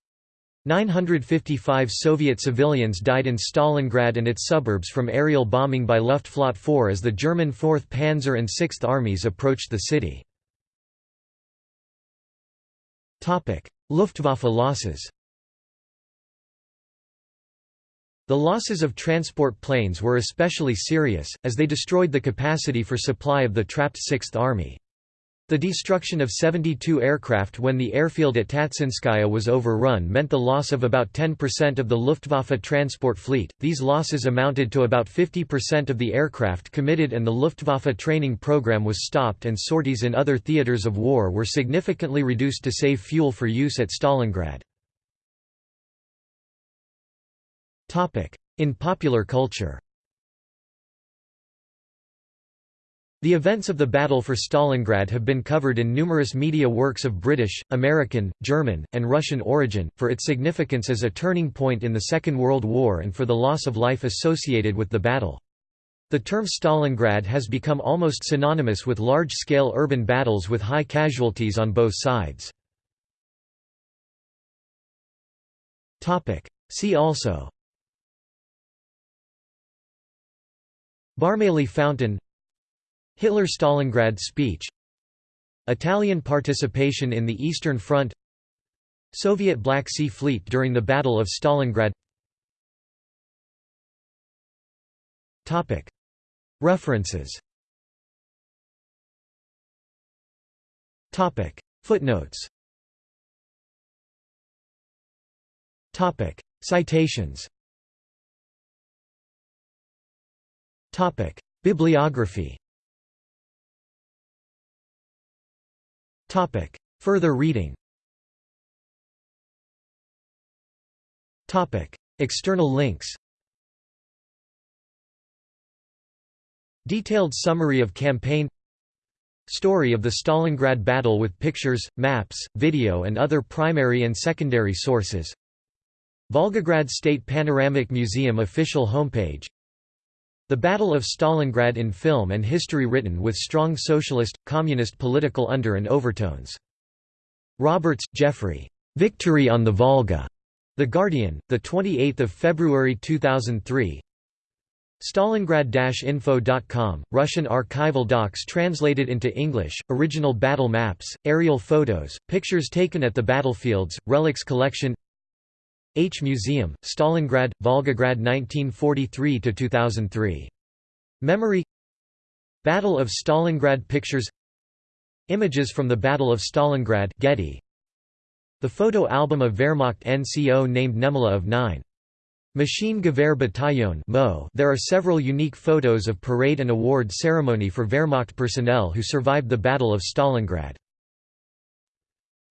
955 Soviet civilians died in Stalingrad and its suburbs from aerial bombing by Luftflotte 4 as the German 4th Panzer and 6th Armies approached the city. Luftwaffe losses The losses of transport planes were especially serious, as they destroyed the capacity for supply of the trapped Sixth Army. The destruction of 72 aircraft when the airfield at Tatsinskaya was overrun meant the loss of about 10% of the Luftwaffe transport fleet. These losses amounted to about 50% of the aircraft committed, and the Luftwaffe training program was stopped, and sorties in other theaters of war were significantly reduced to save fuel for use at Stalingrad. In popular culture The events of the Battle for Stalingrad have been covered in numerous media works of British, American, German, and Russian origin, for its significance as a turning point in the Second World War and for the loss of life associated with the battle. The term Stalingrad has become almost synonymous with large-scale urban battles with high casualties on both sides. See also Barmaley Fountain Hitler-Stalingrad speech Italian participation in the Eastern Front Soviet Black Sea Fleet during the Battle of Stalingrad. References. Footnotes. Citations. Topic: Bibliography. Topic: Further reading. Topic: External links. Detailed summary of campaign Story of the Stalingrad battle with pictures, maps, video and other primary and secondary sources Volgograd State Panoramic Museum official homepage The Battle of Stalingrad in film and history written with strong socialist, communist political under and overtones. Roberts, Jeffrey. Victory on the Volga. The Guardian, 28 February 2003 Stalingrad-info.com, Russian archival docs translated into English, original battle maps, aerial photos, pictures taken at the battlefields, relics collection H Museum, Stalingrad, Volgograd 1943–2003. Memory Battle of Stalingrad Pictures Images from the Battle of Stalingrad Getty. The photo album of Wehrmacht NCO named Nemala of 9. Machine Gewehr Bataillon There are several unique photos of parade and award ceremony for Wehrmacht personnel who survived the Battle of Stalingrad.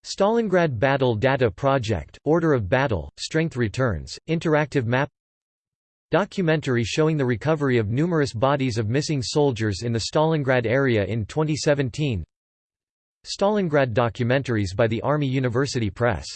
Stalingrad Battle Data Project, Order of Battle, Strength Returns, Interactive Map Documentary showing the recovery of numerous bodies of missing soldiers in the Stalingrad area in 2017 Stalingrad documentaries by the Army University Press